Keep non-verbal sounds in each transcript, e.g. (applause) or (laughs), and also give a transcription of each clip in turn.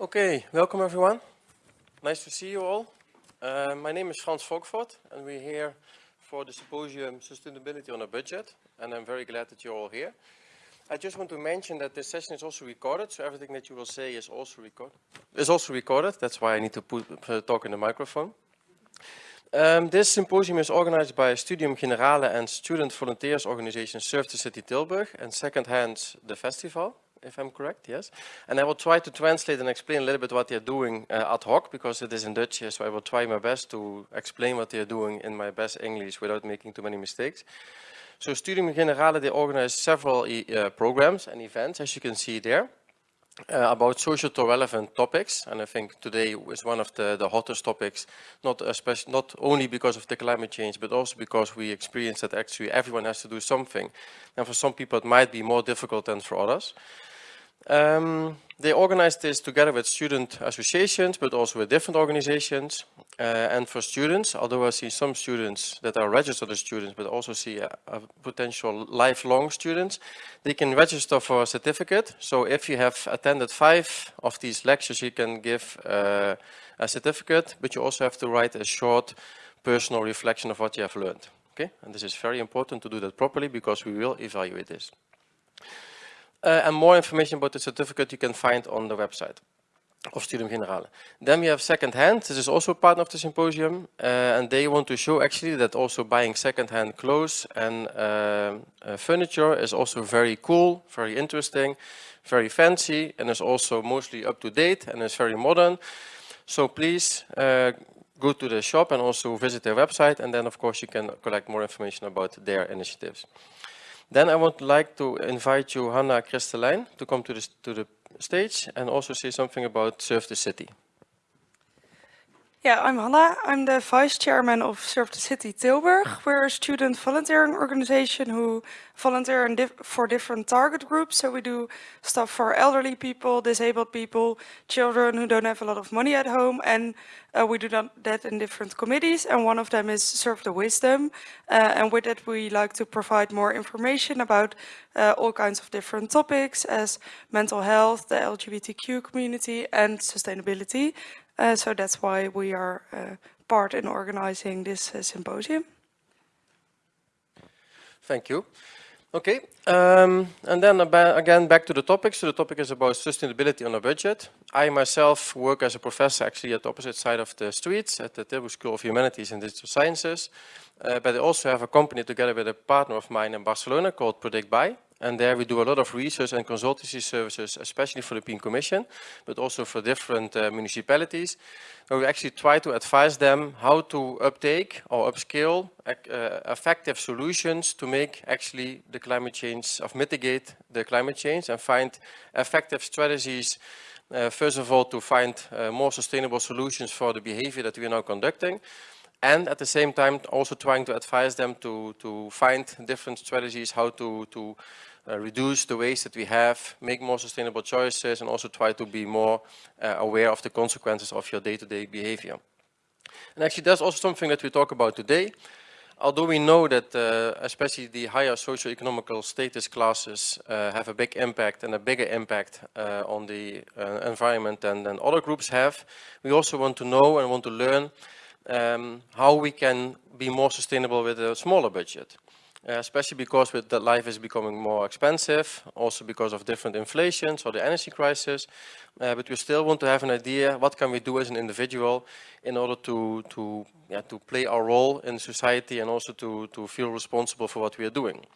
Okay, welcome everyone. Nice to see you all. Uh, my name is Frans Folkvord and we're here for the symposium Sustainability on a Budget and I'm very glad that you're all here. I just want to mention that this session is also recorded, so everything that you will say is also recorded. Is also recorded. That's why I need to put uh, talk in the microphone. Um, this symposium is organized by Studium Generale and student volunteers organization Serve the City Tilburg and Second Hand the Festival, if I'm correct, yes. And I will try to translate and explain a little bit what they're doing uh, ad hoc because it is in Dutch, here, so I will try my best to explain what they're doing in my best English without making too many mistakes. So Studium Generale, they organize several uh, programs and events, as you can see there, uh, about social to relevant topics. And I think today is one of the, the hottest topics, not, especially, not only because of the climate change, but also because we experience that actually everyone has to do something. And for some people, it might be more difficult than for others. Um, they organized this together with student associations, but also with different organizations. Uh, and for students, although I see some students that are registered as students, but also see a, a, potential lifelong students, they can register for a certificate. So if you have attended five of these lectures, you can give uh, a certificate, but you also have to write a short personal reflection of what you have learned. Okay, and this is very important to do that properly because we will evaluate this. Uh, and more information about the certificate you can find on the website of Studium Generale. Then we have second-hand. This is also part of the symposium, uh, and they want to show actually that also buying second-hand clothes and uh, uh, furniture is also very cool, very interesting, very fancy, and is also mostly up to date and is very modern. So please uh, go to the shop and also visit their website, and then of course you can collect more information about their initiatives. Then I would like to invite you, Hanna Kristelijn, to come to the, to the stage and also say something about Serve the City. Yeah, I'm Hanna. I'm the vice chairman of Serve the City Tilburg. We're a student volunteering organization who volunteer dif for different target groups. So we do stuff for elderly people, disabled people, children who don't have a lot of money at home. And uh, we do that in different committees. And one of them is Serve the Wisdom. Uh, and with that, we like to provide more information about uh, all kinds of different topics as mental health, the LGBTQ community and sustainability. Uh, so that's why we are uh, part in organizing this uh, symposium. Thank you. Okay, um, and then again back to the topic. So the topic is about sustainability on a budget. I myself work as a professor actually at the opposite side of the streets at the Tilburg School of Humanities and Digital Sciences. Uh, but I also have a company together with a partner of mine in Barcelona called PredictBy. And there we do a lot of research and consultancy services, especially for the European Commission, but also for different uh, municipalities, where we actually try to advise them how to uptake or upscale uh, effective solutions to make actually the climate change, of mitigate the climate change and find effective strategies uh, first of all, to find uh, more sustainable solutions for the behavior that we are now conducting, and at the same time also trying to advise them to, to find different strategies how to, to uh, reduce the waste that we have, make more sustainable choices and also try to be more uh, aware of the consequences of your day-to-day -day behavior. And actually that's also something that we talk about today. Although we know that uh, especially the higher socio-economical status classes uh, have a big impact and a bigger impact uh, on the uh, environment than, than other groups have, we also want to know and want to learn um, how we can be more sustainable with a smaller budget. Uh, especially because with that life is becoming more expensive, also because of different inflations or the energy crisis. Uh, but we still want to have an idea what can we do as an individual in order to to yeah, to play our role in society and also to to feel responsible for what we are doing.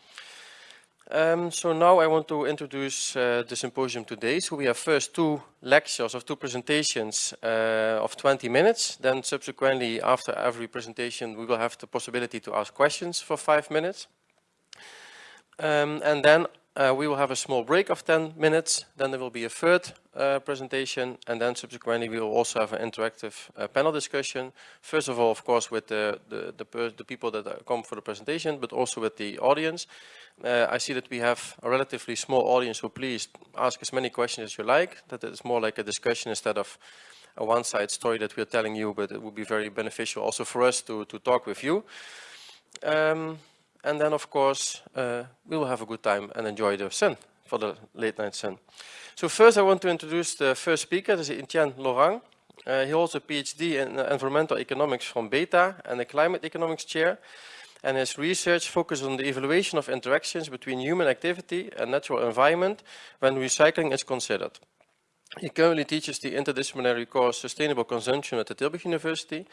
Um, so now I want to introduce uh, the symposium today. So we have first two lectures of two presentations uh, of 20 minutes. Then subsequently, after every presentation, we will have the possibility to ask questions for five minutes. Um, and then uh, we will have a small break of 10 minutes. Then there will be a third uh, presentation. And then subsequently, we will also have an interactive uh, panel discussion. First of all, of course, with the, the, the, the people that come for the presentation, but also with the audience. Uh, I see that we have a relatively small audience, so please ask as many questions as you like. That is more like a discussion instead of a one-side story that we're telling you, but it would be very beneficial also for us to, to talk with you. Um, and then, of course, uh, we will have a good time and enjoy the sun, for the late night sun. So first I want to introduce the first speaker, this is Etienne Laurent. Uh, he holds a PhD in environmental economics from BETA and a climate economics chair. And his research focuses on the evaluation of interactions between human activity and natural environment when recycling is considered. He currently teaches the interdisciplinary course Sustainable Consumption at the Tilburg University.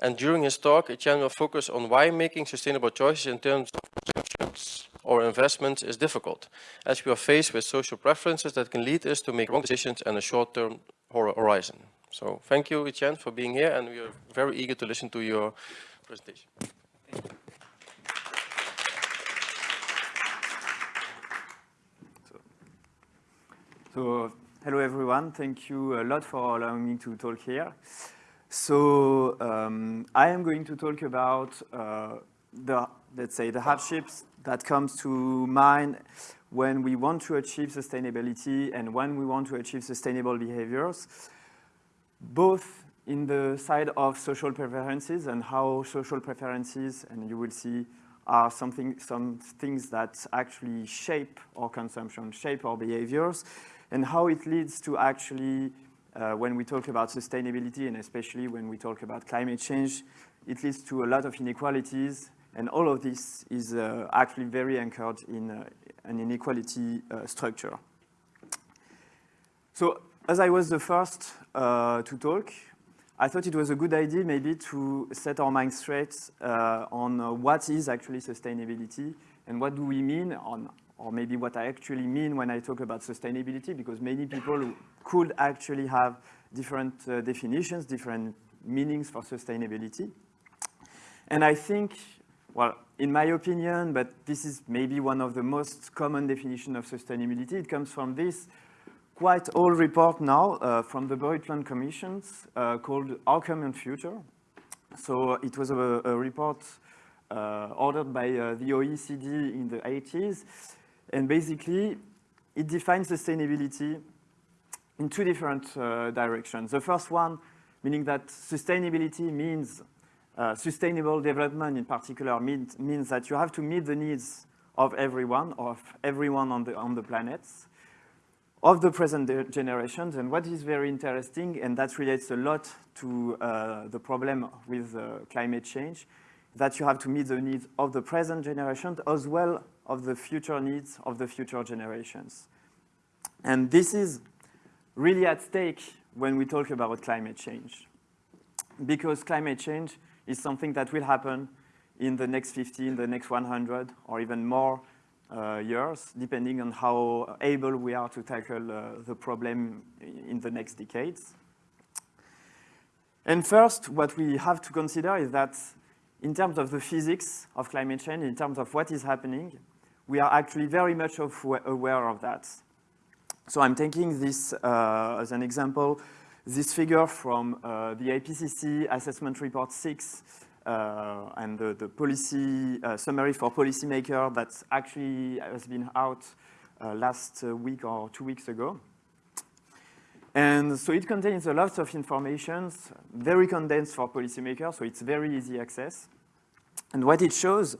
And during his talk, Etienne will focus on why making sustainable choices in terms of consumptions or investments is difficult, as we are faced with social preferences that can lead us to make wrong decisions and a short-term horizon. So thank you, Etienne, for being here, and we are very eager to listen to your presentation. So, hello everyone. Thank you a lot for allowing me to talk here. So, um, I am going to talk about uh, the, let's say, the hardships that comes to mind when we want to achieve sustainability and when we want to achieve sustainable behaviors, both in the side of social preferences and how social preferences, and you will see, are something, some things that actually shape our consumption, shape our behaviors, and how it leads to actually, uh, when we talk about sustainability, and especially when we talk about climate change, it leads to a lot of inequalities and all of this is uh, actually very anchored in uh, an inequality uh, structure. So as I was the first uh, to talk, I thought it was a good idea maybe to set our minds straight uh, on what is actually sustainability and what do we mean on, or maybe what I actually mean when I talk about sustainability, because many people could actually have different definitions, different meanings for sustainability. And I think well, in my opinion, but this is maybe one of the most common definition of sustainability, it comes from this quite old report now uh, from the Brundtland Commissions uh, called Our Common Future. So it was a, a report uh, ordered by uh, the OECD in the 80s. And basically, it defines sustainability in two different uh, directions. The first one, meaning that sustainability means uh, sustainable development in particular means, means that you have to meet the needs of everyone, of everyone on the, on the planet, of the present generations. And what is very interesting, and that relates a lot to uh, the problem with uh, climate change, that you have to meet the needs of the present generation as well of the future needs of the future generations. And this is really at stake when we talk about climate change. Because climate change is something that will happen in the next 50, in the next 100, or even more uh, years, depending on how able we are to tackle uh, the problem in the next decades. And first, what we have to consider is that in terms of the physics of climate change, in terms of what is happening, we are actually very much aware of that. So I'm taking this uh, as an example this figure from uh, the IPCC Assessment Report 6 uh, and the, the policy uh, summary for policymaker that actually has been out uh, last uh, week or two weeks ago. And so it contains a lot of information, very condensed for policymakers, so it's very easy access. And what it shows,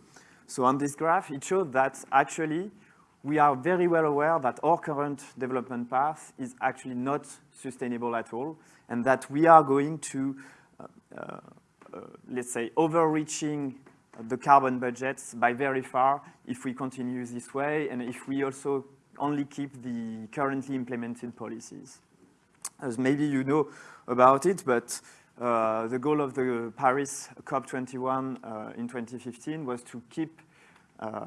so on this graph, it shows that actually we are very well aware that our current development path is actually not sustainable at all, and that we are going to, uh, uh, let's say, overreaching the carbon budgets by very far if we continue this way, and if we also only keep the currently implemented policies. As maybe you know about it, but uh, the goal of the Paris COP21 uh, in 2015 was to keep uh,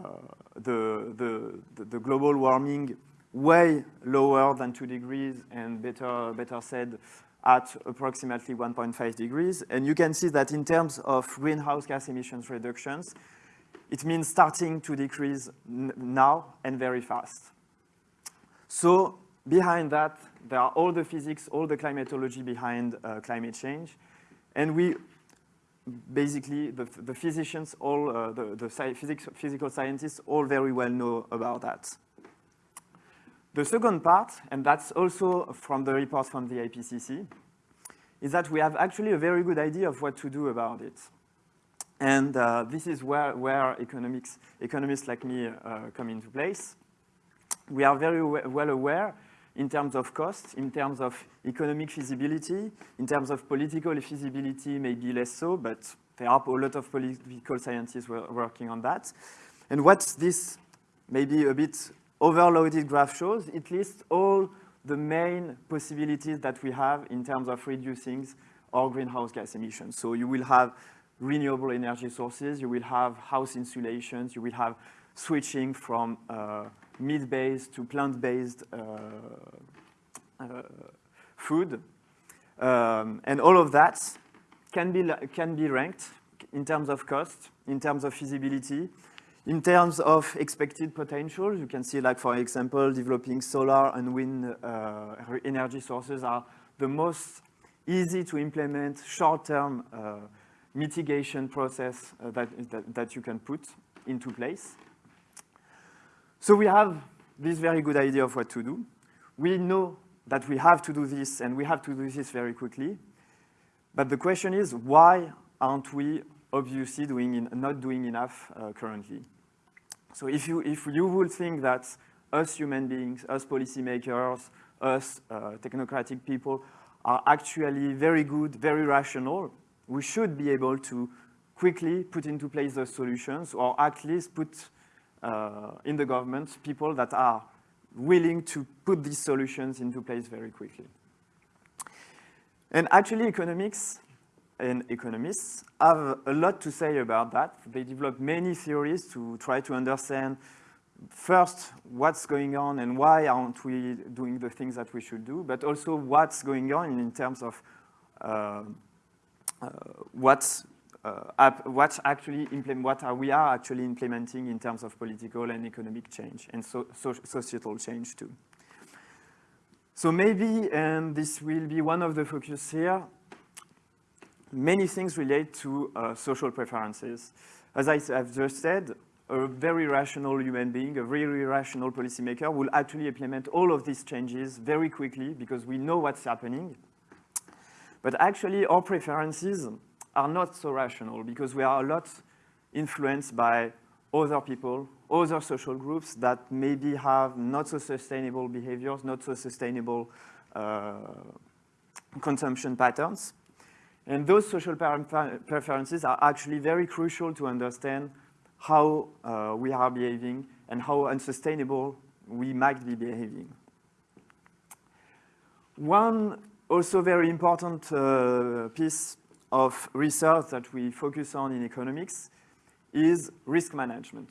the, the, the global warming way lower than two degrees and better, better said at approximately 1.5 degrees. And you can see that in terms of greenhouse gas emissions reductions, it means starting to decrease now and very fast. So behind that, there are all the physics, all the climatology behind uh, climate change. And we basically, the, the physicians, all uh, the, the physics, physical scientists, all very well know about that. The second part, and that's also from the report from the IPCC, is that we have actually a very good idea of what to do about it. And uh, this is where, where economics, economists like me uh, come into place. We are very well aware in terms of cost, in terms of economic feasibility, in terms of political feasibility, maybe less so, but there are a lot of political scientists working on that. And what this maybe a bit overloaded graph shows, it lists all the main possibilities that we have in terms of reducing our greenhouse gas emissions. So you will have renewable energy sources, you will have house insulations, you will have switching from uh, meat-based to plant-based uh, uh, food. Um, and all of that can be, can be ranked in terms of cost, in terms of feasibility, in terms of expected potential. You can see, like, for example, developing solar and wind uh, energy sources are the most easy to implement short-term uh, mitigation process uh, that, that, that you can put into place. So we have this very good idea of what to do. We know that we have to do this and we have to do this very quickly. But the question is, why aren't we obviously doing in, not doing enough uh, currently? So if you, if you would think that us human beings, us policymakers, us uh, technocratic people are actually very good, very rational, we should be able to quickly put into place those solutions or at least put in the government people that are willing to put these solutions into place very quickly. And actually economics and economists have a lot to say about that. They develop many theories to try to understand first what's going on and why aren't we doing the things that we should do, but also what's going on in terms of uh, uh, what's uh, what actually what are we are actually implementing in terms of political and economic change and so, so societal change too. So maybe, and this will be one of the focus here, many things relate to uh, social preferences. As I have just said, a very rational human being, a very rational policymaker will actually implement all of these changes very quickly because we know what's happening. But actually our preferences are not so rational because we are a lot influenced by other people, other social groups that maybe have not so sustainable behaviors, not so sustainable uh, consumption patterns. And those social preferences are actually very crucial to understand how uh, we are behaving and how unsustainable we might be behaving. One also very important uh, piece of research that we focus on in economics is risk management.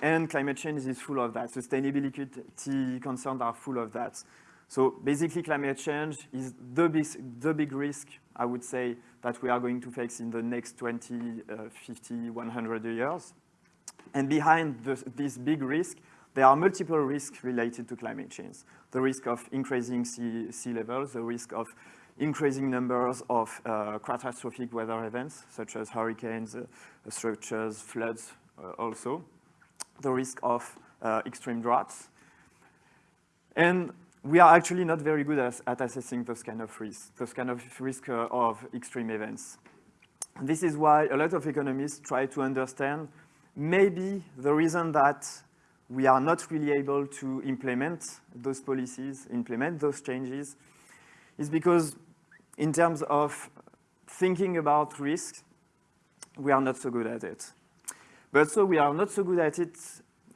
And climate change is full of that. Sustainability concerns are full of that. So basically climate change is the big, the big risk, I would say, that we are going to face in the next 20, uh, 50, 100 years. And behind this, this big risk, there are multiple risks related to climate change. The risk of increasing sea, sea levels, the risk of increasing numbers of uh, catastrophic weather events, such as hurricanes, uh, as floods uh, also, the risk of uh, extreme droughts. And we are actually not very good at, at assessing those kind of risks, those kind of risk uh, of extreme events. This is why a lot of economists try to understand maybe the reason that we are not really able to implement those policies, implement those changes, is because in terms of thinking about risk, we are not so good at it. But so we are not so good at it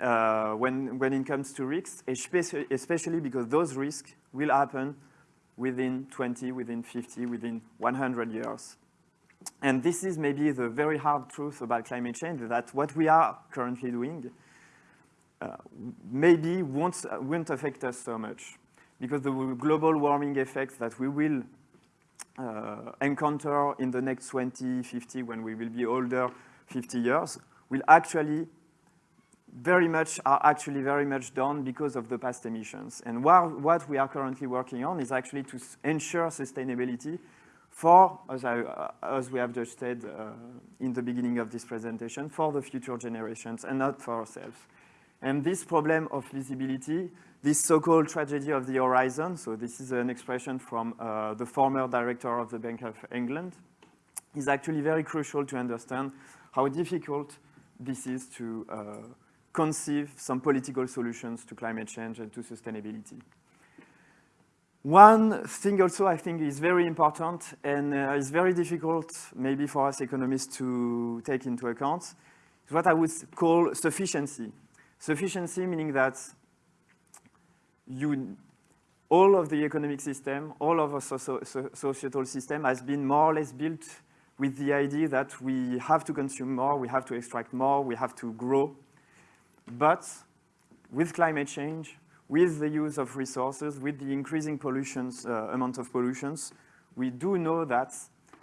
uh, when, when it comes to risks, especially, because those risks will happen within 20, within 50, within 100 years. And this is maybe the very hard truth about climate change, that what we are currently doing uh, maybe won't, won't affect us so much. Because the global warming effects that we will uh, encounter in the next 20, 50, when we will be older, 50 years, will actually very much, are actually very much done because of the past emissions. And what, what we are currently working on is actually to ensure sustainability for, as, I, uh, as we have just said uh, in the beginning of this presentation, for the future generations and not for ourselves. And this problem of visibility, this so-called tragedy of the horizon, so this is an expression from uh, the former director of the Bank of England, is actually very crucial to understand how difficult this is to uh, conceive some political solutions to climate change and to sustainability. One thing also I think is very important and uh, is very difficult maybe for us economists to take into account is what I would call sufficiency. Sufficiency meaning that you, all of the economic system, all of our so so societal system has been more or less built with the idea that we have to consume more, we have to extract more, we have to grow. But with climate change, with the use of resources, with the increasing pollutions, uh, amount of pollutions, we do know that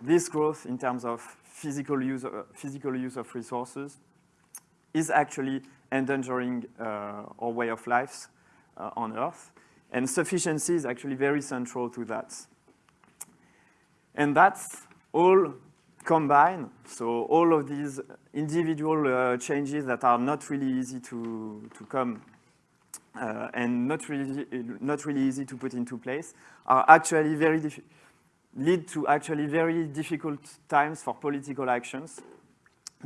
this growth in terms of physical use, uh, physical use of resources is actually endangering uh, our way of life uh, on Earth. And sufficiency is actually very central to that. And that's all combined. So all of these individual uh, changes that are not really easy to, to come uh, and not really, not really easy to put into place are actually very lead to actually very difficult times for political actions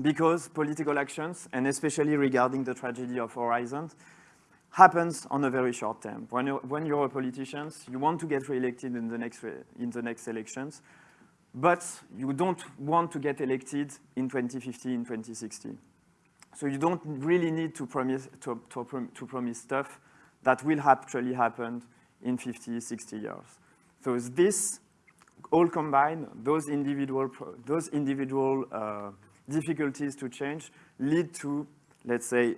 because political actions, and especially regarding the tragedy of Horizon, happens on a very short term. When you're, when you're a politician, you want to get reelected in the next, in the next elections, but you don't want to get elected in 2050, in 2060. So you don't really need to promise, to, to, to promise stuff that will actually happen in 50, 60 years. So this all combined, those individual, those individual uh, difficulties to change lead to, let's say,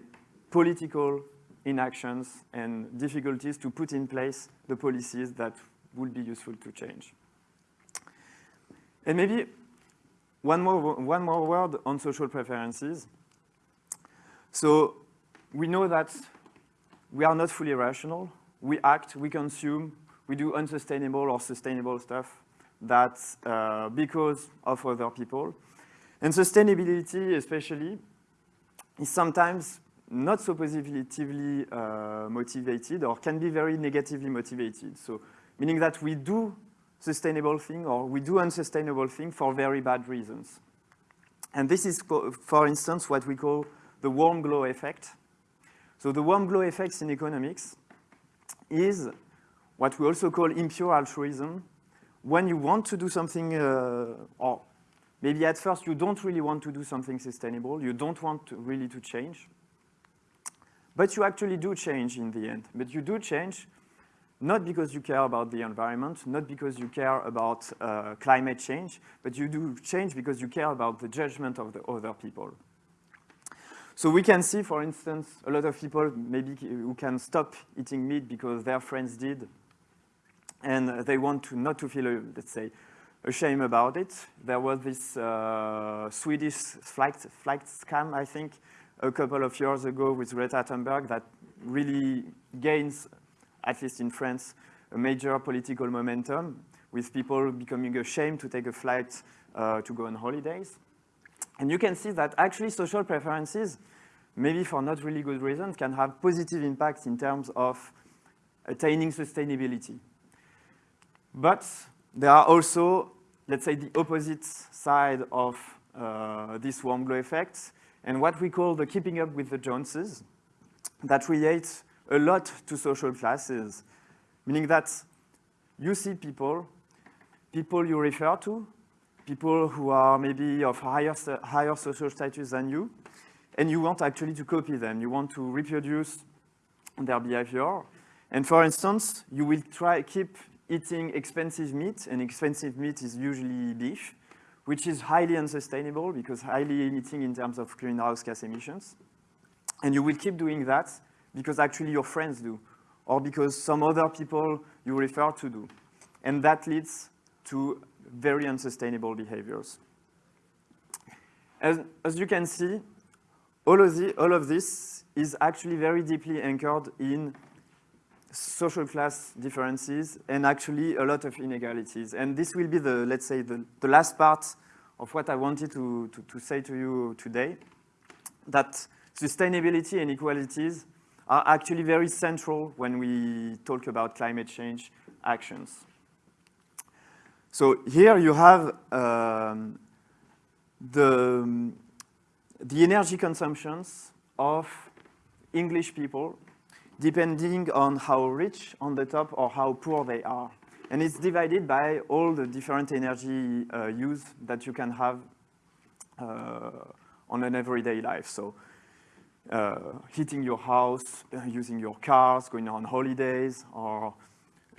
political inactions and difficulties to put in place the policies that would be useful to change. And maybe one more, one more word on social preferences. So we know that we are not fully rational. We act, we consume, we do unsustainable or sustainable stuff that's uh, because of other people. And sustainability, especially, is sometimes not so positively uh, motivated or can be very negatively motivated. So meaning that we do sustainable thing or we do unsustainable thing for very bad reasons. And this is, for instance, what we call the warm glow effect. So the warm glow effects in economics is what we also call impure altruism. When you want to do something, uh, or maybe at first you don't really want to do something sustainable, you don't want to really to change, but you actually do change in the end. But you do change not because you care about the environment, not because you care about uh, climate change, but you do change because you care about the judgment of the other people. So we can see, for instance, a lot of people maybe who can stop eating meat because their friends did, and they want to not to feel, let's say, ashamed about it. There was this uh, Swedish flight, flight scam, I think, a couple of years ago with Greta Thunberg that really gains, at least in France, a major political momentum with people becoming ashamed to take a flight uh, to go on holidays. And you can see that actually social preferences, maybe for not really good reasons, can have positive impacts in terms of attaining sustainability. But there are also, let's say, the opposite side of uh, this warm glow effect, and what we call the keeping up with the Joneses, that relates a lot to social classes, meaning that you see people, people you refer to, people who are maybe of higher, higher social status than you, and you want actually to copy them. You want to reproduce their behavior. And for instance, you will try keep eating expensive meat, and expensive meat is usually beef, which is highly unsustainable because highly emitting in terms of greenhouse gas emissions. And you will keep doing that because actually your friends do, or because some other people you refer to do. And that leads to very unsustainable behaviors. As, as you can see, all of, the, all of this is actually very deeply anchored in social class differences and actually a lot of inegalities. And this will be the, let's say, the, the last part of what I wanted to, to, to say to you today, that sustainability and inequalities are actually very central when we talk about climate change actions. So here you have um, the, the energy consumptions of English people depending on how rich on the top or how poor they are. And it's divided by all the different energy uh, use that you can have uh, on an everyday life. So uh, heating your house, uh, using your cars, going on holidays, or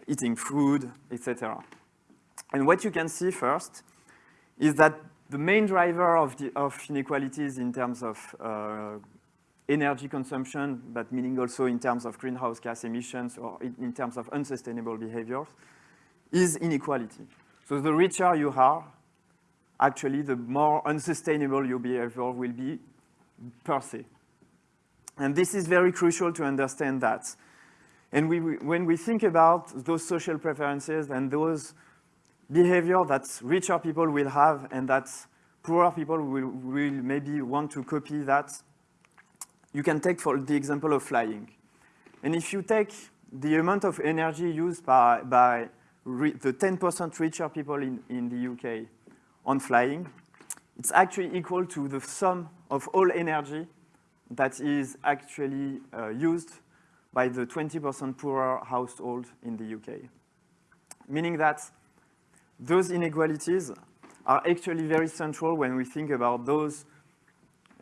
eating food, etc. And what you can see first is that the main driver of, the, of inequalities in terms of uh, energy consumption, but meaning also in terms of greenhouse gas emissions or in, terms of unsustainable behaviors, is inequality. So the richer you are, actually the more unsustainable your behavior will be per se. And this is very crucial to understand that. And we, when we think about those social preferences and those behavior that richer people will have and that poorer people will, will maybe want to copy that, you can take for the example of flying. And if you take the amount of energy used by, by the 10% richer people in, in the UK on flying, it's actually equal to the sum of all energy that is actually uh, used by the 20% poorer household in the UK. Meaning that those inequalities are actually very central when we think about those,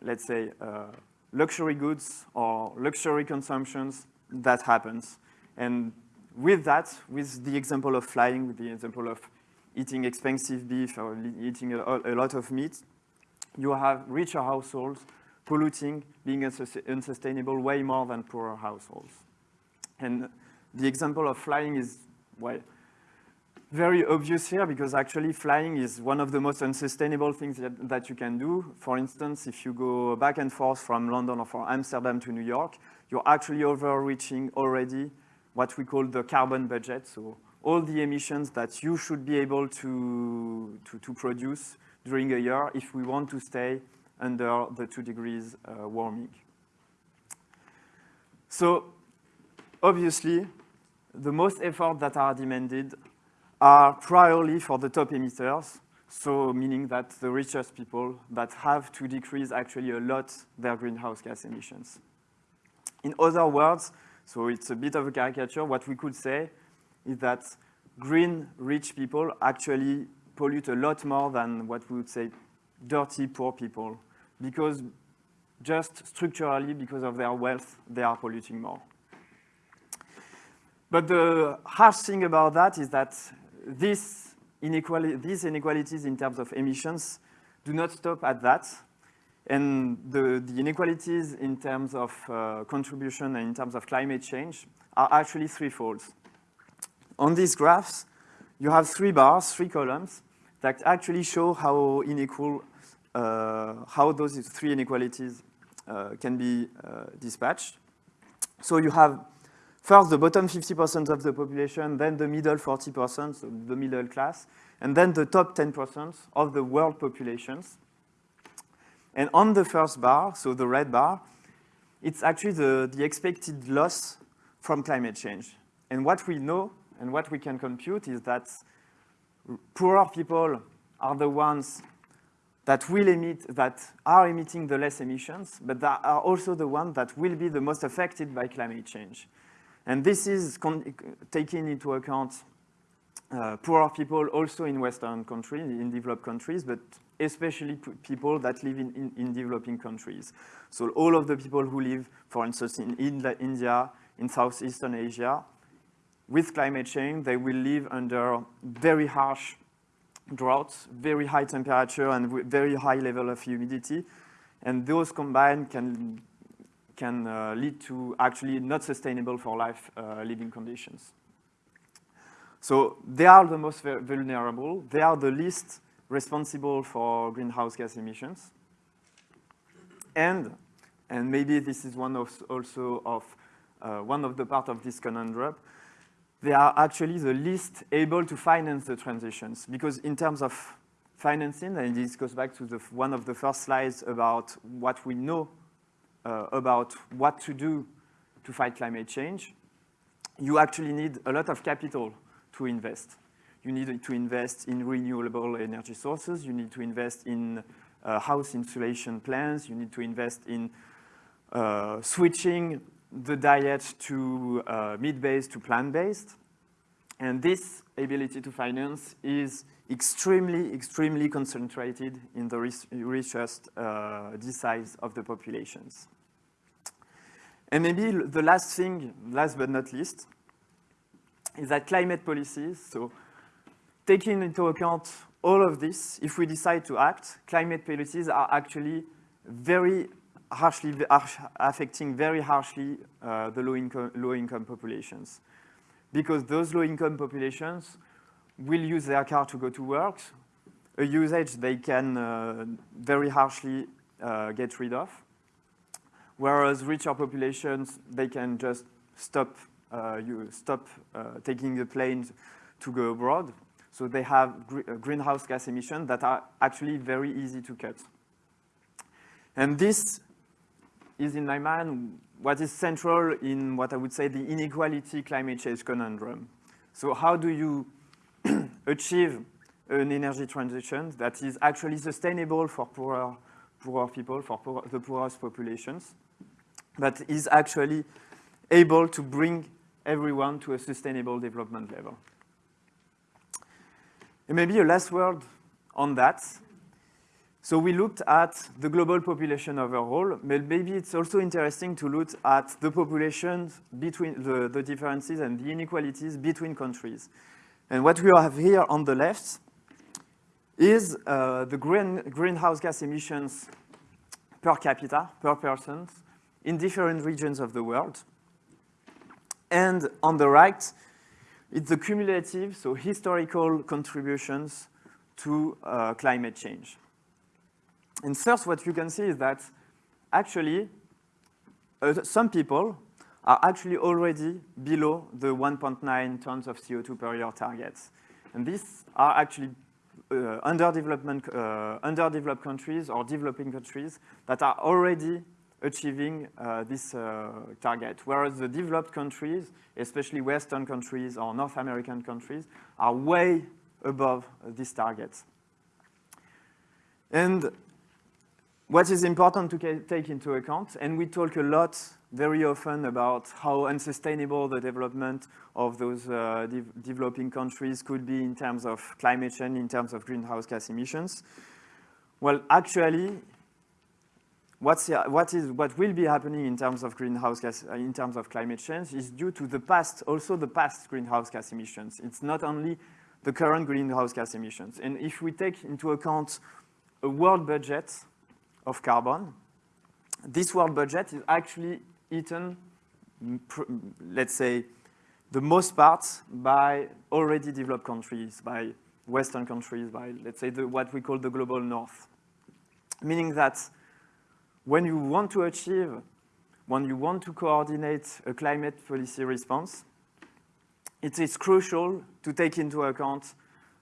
let's say, uh, luxury goods or luxury consumptions that happens. And with that, with the example of flying, with the example of eating expensive beef or eating a, a lot of meat, you have richer households polluting, being unsustainable way more than poorer households. And the example of flying is, well, very obvious here because actually flying is one of the most unsustainable things that, that, you can do. For instance, if you go back and forth from London or from Amsterdam to New York, you're actually overreaching already what we call the carbon budget. So all the emissions that you should be able to, to, to produce during a year if we want to stay under the two degrees uh, warming. So obviously, the most effort that are demanded are priorly for the top emitters, so meaning that the richest people that have to decrease actually a lot their greenhouse gas emissions. In other words, so it's a bit of a caricature, what we could say is that green rich people actually pollute a lot more than what we would say dirty poor people because just structurally because of their wealth they are polluting more. But the harsh thing about that is that this inequality, these inequalities in terms of emissions do not stop at that. And the, the inequalities in terms of uh, contribution and in terms of climate change are actually threefold. On these graphs, you have three bars, three columns, that actually show how unequal, uh, how those three inequalities uh, can be uh, dispatched. So you have First, the bottom 50% of the population, then the middle 40%, so the middle class, and then the top 10% of the world populations. And on the first bar, so the red bar, it's actually the, the expected loss from climate change. And what we know and what we can compute is that poorer people are the ones that will emit, that are emitting the less emissions, but that are also the ones that will be the most affected by climate change. And this is taking into account uh, poorer people also in Western countries, in developed countries, but especially people that live in, in, in, developing countries. So all of the people who live, for instance, in India, in Southeastern Asia, with climate change, they will live under very harsh droughts, very high temperature, and very high level of humidity. And those combined can can uh, lead to actually not sustainable for life uh, living conditions. So they are the most vulnerable. They are the least responsible for greenhouse gas emissions. And, and maybe this is one of also of uh, one of the part of this conundrum, they are actually the least able to finance the transitions because in terms of financing, and this goes back to the, one of the first slides about what we know uh, about what to do to fight climate change, you actually need a lot of capital to invest. You need to invest in renewable energy sources. You need to invest in uh, house insulation plans. You need to invest in uh, switching the diet to uh, meat-based to plant-based. And this ability to finance is extremely, extremely concentrated in the richest uh, deciles of the populations. And maybe the last thing, last but not least, is that climate policies, so taking into account all of this, if we decide to act, climate policies are actually very harshly, affecting very harshly uh, the low-income low -income populations. Because those low-income populations will use their car to go to work, a usage they can uh, very harshly uh, get rid of. Whereas richer populations, they can just stop, uh, you stop uh, taking the planes to go abroad. So they have gr uh, greenhouse gas emissions that are actually very easy to cut. And this is, in my mind, what is central in what I would say the inequality climate change conundrum. So how do you (clears throat) achieve an energy transition that is actually sustainable for poorer, poorer people, for poor, the poorest populations, but is actually able to bring everyone to a sustainable development level. And maybe a last word on that. So we looked at the global population overall, but maybe it's also interesting to look at the populations between the, the differences and the inequalities between countries. And what we have here on the left is uh, the green, greenhouse gas emissions per capita, per person, in different regions of the world. And on the right, it's the cumulative, so historical contributions to uh, climate change. And first, what you can see is that actually, uh, some people are actually already below the 1.9 tons of CO2 per year targets. And these are actually uh, uh, underdeveloped countries or developing countries that are already achieving uh, this uh, target, whereas the developed countries, especially Western countries or North American countries, are way above this target. And what is important to take into account, and we talk a lot very often about how unsustainable the development of those uh, de developing countries could be in terms of climate change, in terms of greenhouse gas emissions. Well, actually, what's, what, is, what will be happening in terms of greenhouse gas, uh, in terms of climate change is due to the past, also the past greenhouse gas emissions. It's not only the current greenhouse gas emissions. And if we take into account a world budget of carbon, this world budget is actually eaten, mm, mm, let's say, the most part by already developed countries, by Western countries, by, let's say, the, what we call the global north. Meaning that when you want to achieve, when you want to coordinate a climate policy response, it is crucial to take into account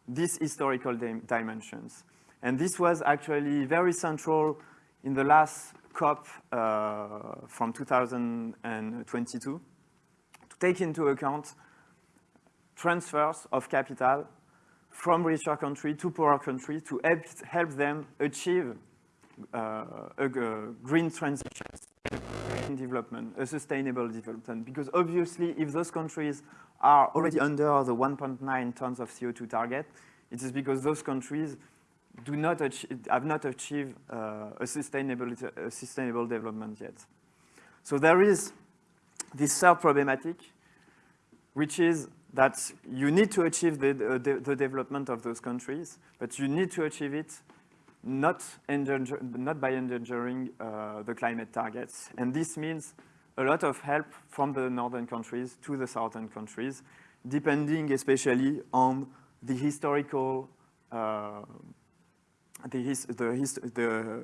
these historical dimensions. And this was actually very central in the last COP uh, from 2022 to take into account transfers of capital from richer countries to poorer countries to help, help them achieve uh, a, green transition, green development, a sustainable development. Because obviously, if those countries are already under the 1.9 tons of CO2 target, it is because those countries do not have not achieved uh, a, sustainable, a sustainable development yet. So there is this third problematic, which is that you need to achieve the, the, the development of those countries, but you need to achieve it not, endanger, not by endangering uh, the climate targets. And this means a lot of help from the northern countries to the southern countries, depending especially on the historical uh, the, his, the, his, the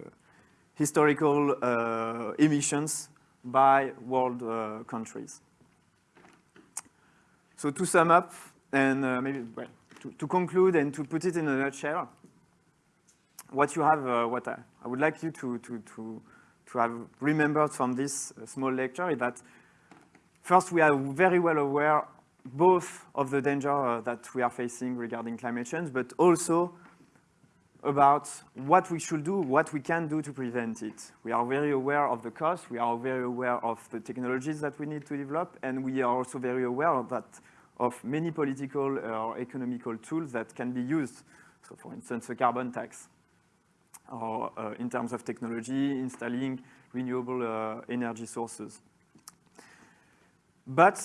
historical uh, emissions by world uh, countries. So to sum up, and uh, maybe well, to, to, conclude and to put it in a nutshell, what you have, uh, what I, I, would like you to, to, to, to have remembered from this uh, small lecture is that first, we are very well aware both of the danger uh, that we are facing regarding climate change, but also about what we should do, what we can do to prevent it. We are very aware of the cost, we are very aware of the technologies that we need to develop, and we are also very aware of that of many political or economical tools that can be used. So for instance, a carbon tax, or uh, in terms of technology, installing renewable uh, energy sources. But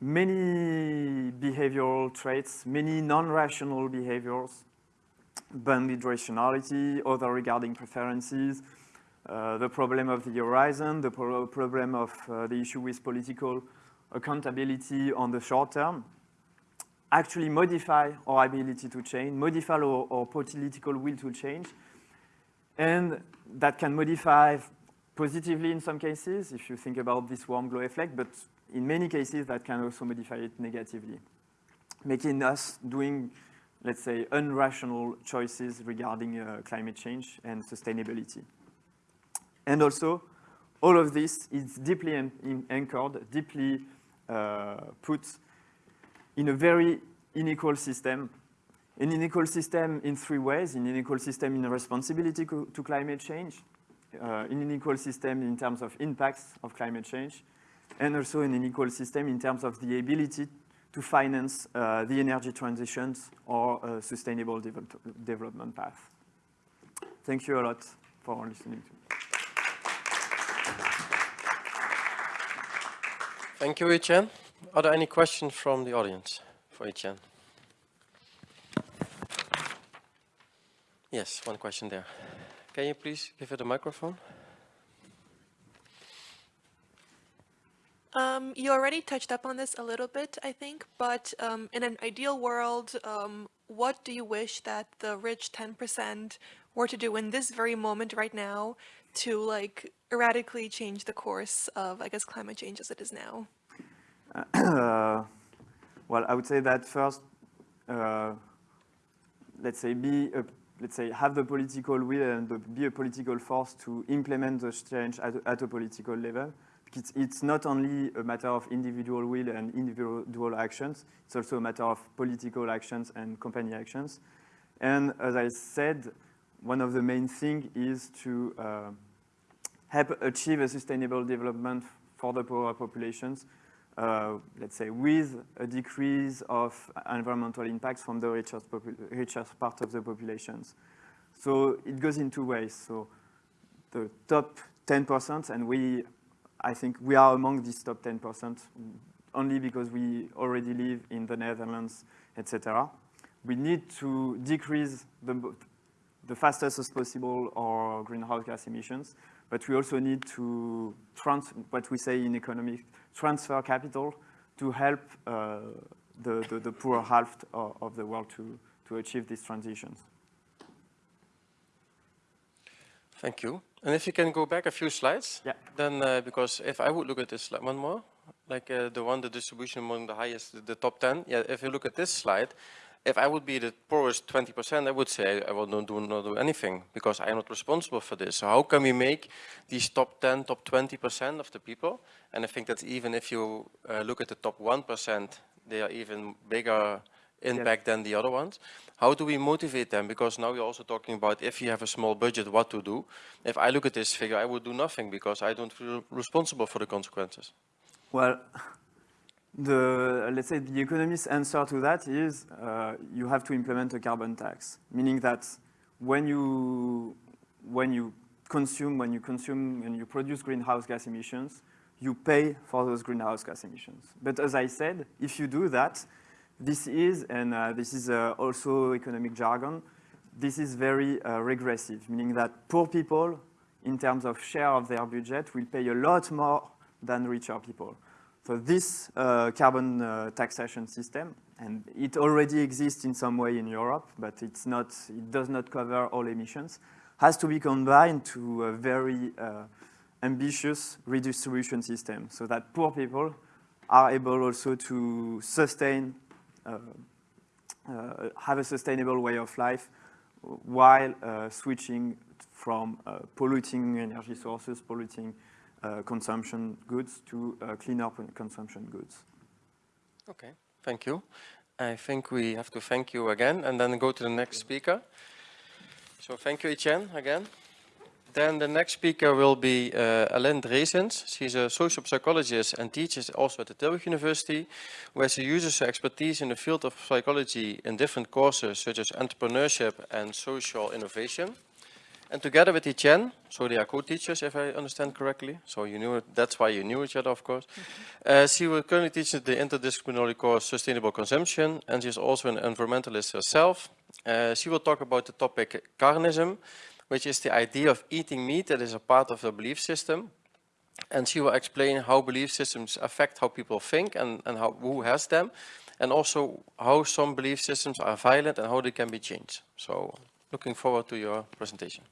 many behavioral traits, many non-rational behaviors bounded rationality, other regarding preferences, uh, the problem of the horizon, the pro problem of uh, the issue with political accountability on the short term, actually modify our ability to change, modify our, our political will to change, and that can modify positively in some cases, if you think about this warm glow effect, but in many cases that can also modify it negatively, making us doing let's say, unrational choices regarding uh, climate change and sustainability. And also, all of this is deeply anchored, deeply uh, put in a very unequal system. An unequal system in three ways, an unequal system in responsibility to climate change, uh, an unequal system in terms of impacts of climate change, and also an unequal system in terms of the ability to finance uh, the energy transitions or uh, sustainable de development path. Thank you a lot for listening. Thank you, Etienne. Are there any questions from the audience for Etienne? Yes, one question there. Can you please give it a microphone? Um, you already touched up on this a little bit, I think, but um, in an ideal world, um, what do you wish that the rich 10% were to do in this very moment right now to like radically change the course of, I guess, climate change as it is now? Uh, (coughs) well, I would say that first, uh, let's say, be a, let's say, have the political will and be a political force to implement the change at, at a political level it's, it's not only a matter of individual will and individual actions, it's also a matter of political actions and company actions. And as I said, one of the main things is to uh, help achieve a sustainable development for the poorer populations, uh, let's say with a decrease of environmental impacts from the richest, richest part of the populations. So it goes in two ways. So the top 10%, and we I think we are among these top 10% only because we already live in the Netherlands, etc. We need to decrease the, the fastest as possible our greenhouse gas emissions, but we also need to, trans what we say in economics, transfer capital to help uh, the, the, the, poor half of, the world to, to achieve these transitions. Thank you. And if you can go back a few slides, yeah. then uh, because if I would look at this slide, one more, like uh, the one, the distribution among the highest, the, the, top 10, yeah, if you look at this slide, if I would be the poorest 20%, I would say I will not do, not do anything because I am not responsible for this. So how can we make these top 10, top 20% of the people? And I think that even if you uh, look at the top 1%, they are even bigger impact than the other ones. How do we motivate them? Because now we're also talking about if you have a small budget, what to do. If I look at this figure, I would do nothing because I don't feel responsible for the consequences. Well, the, let's say the economist's answer to that is uh, you have to implement a carbon tax, meaning that when you, when you consume, when you consume, and you produce greenhouse gas emissions, you pay for those greenhouse gas emissions. But as I said, if you do that, this is, and uh, this is uh, also economic jargon, this is very uh, regressive, meaning that poor people, in terms of share of their budget, will pay a lot more than richer people. So this uh, carbon uh, taxation system, and it already exists in some way in Europe, but it's not, it does not cover all emissions, has to be combined to a very ambitious redistribution system so that poor people are able also to sustain have a sustainable way of life while uh, switching from polluting energy sources, polluting uh, consumption goods to uh, cleaner consumption goods. Okay, thank you. I think we have to thank you again and then go to the next speaker. So thank you, Etienne, again. Then the next speaker will be uh, Alain Dresens. She's a social psychologist and teaches also at the Tilburg University, where she uses her expertise in the field of psychology in different courses such as entrepreneurship and social innovation. And together with Etienne, so they are co-teachers if I understand correctly, so you knew it, that's why you knew each other of course. Uh, she will currently teach the interdisciplinary course Sustainable Consumption and she's also an environmentalist herself. Uh, she will talk about the topic carnism, which is the idea of eating meat that is a part of the belief system. And she will explain how belief systems affect how people think and, and how, who has them, and also how some belief systems are violent and how they can be changed. So looking forward to your presentation.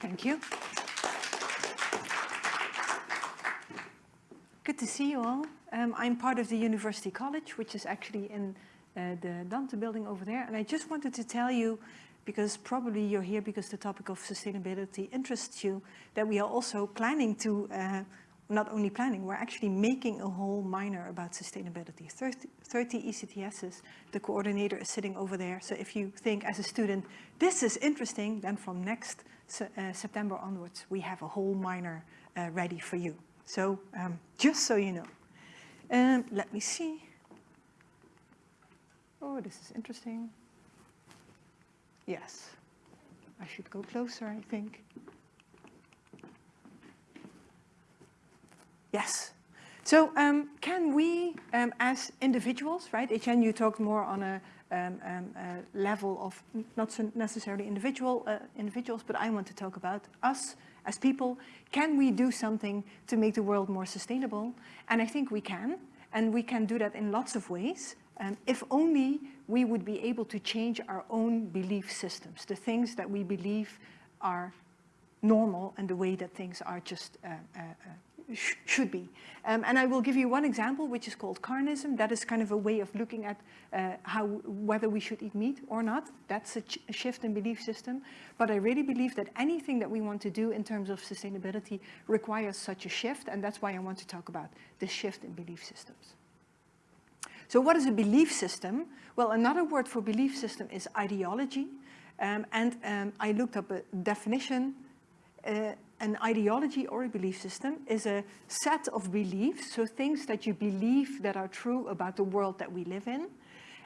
Thank you. Good to see you all. Um, I'm part of the University College, which is actually in uh, the Dante building over there. And I just wanted to tell you because probably you're here because the topic of sustainability interests you, that we are also planning to, uh, not only planning, we're actually making a whole minor about sustainability. 30, 30 ECTSs, the coordinator is sitting over there. So if you think as a student, this is interesting, then from next uh, September onwards, we have a whole minor uh, ready for you. So um, just so you know. Um, let me see. Oh, this is interesting. Yes. I should go closer, I think. Yes. So um, can we, um, as individuals, right, Etienne, you talked more on a, um, um a level of not so necessarily individual uh, individuals, but I want to talk about us as people. Can we do something to make the world more sustainable? And I think we can, and we can do that in lots of ways. Um, if only we would be able to change our own belief systems, the things that we believe are normal and the way that things are just uh, uh, uh, sh should be. Um, and I will give you one example, which is called carnism. That is kind of a way of looking at uh, how whether we should eat meat or not. That's a, a, shift in belief system. But I really believe that anything that we want to do in terms of sustainability requires such a shift, and that's why I want to talk about the shift in belief systems. So what is a belief system? Well, another word for belief system is ideology. Um, and um, I looked up a definition. Uh, an ideology or a belief system is a set of beliefs, so things that you believe that are true about the world that we live in,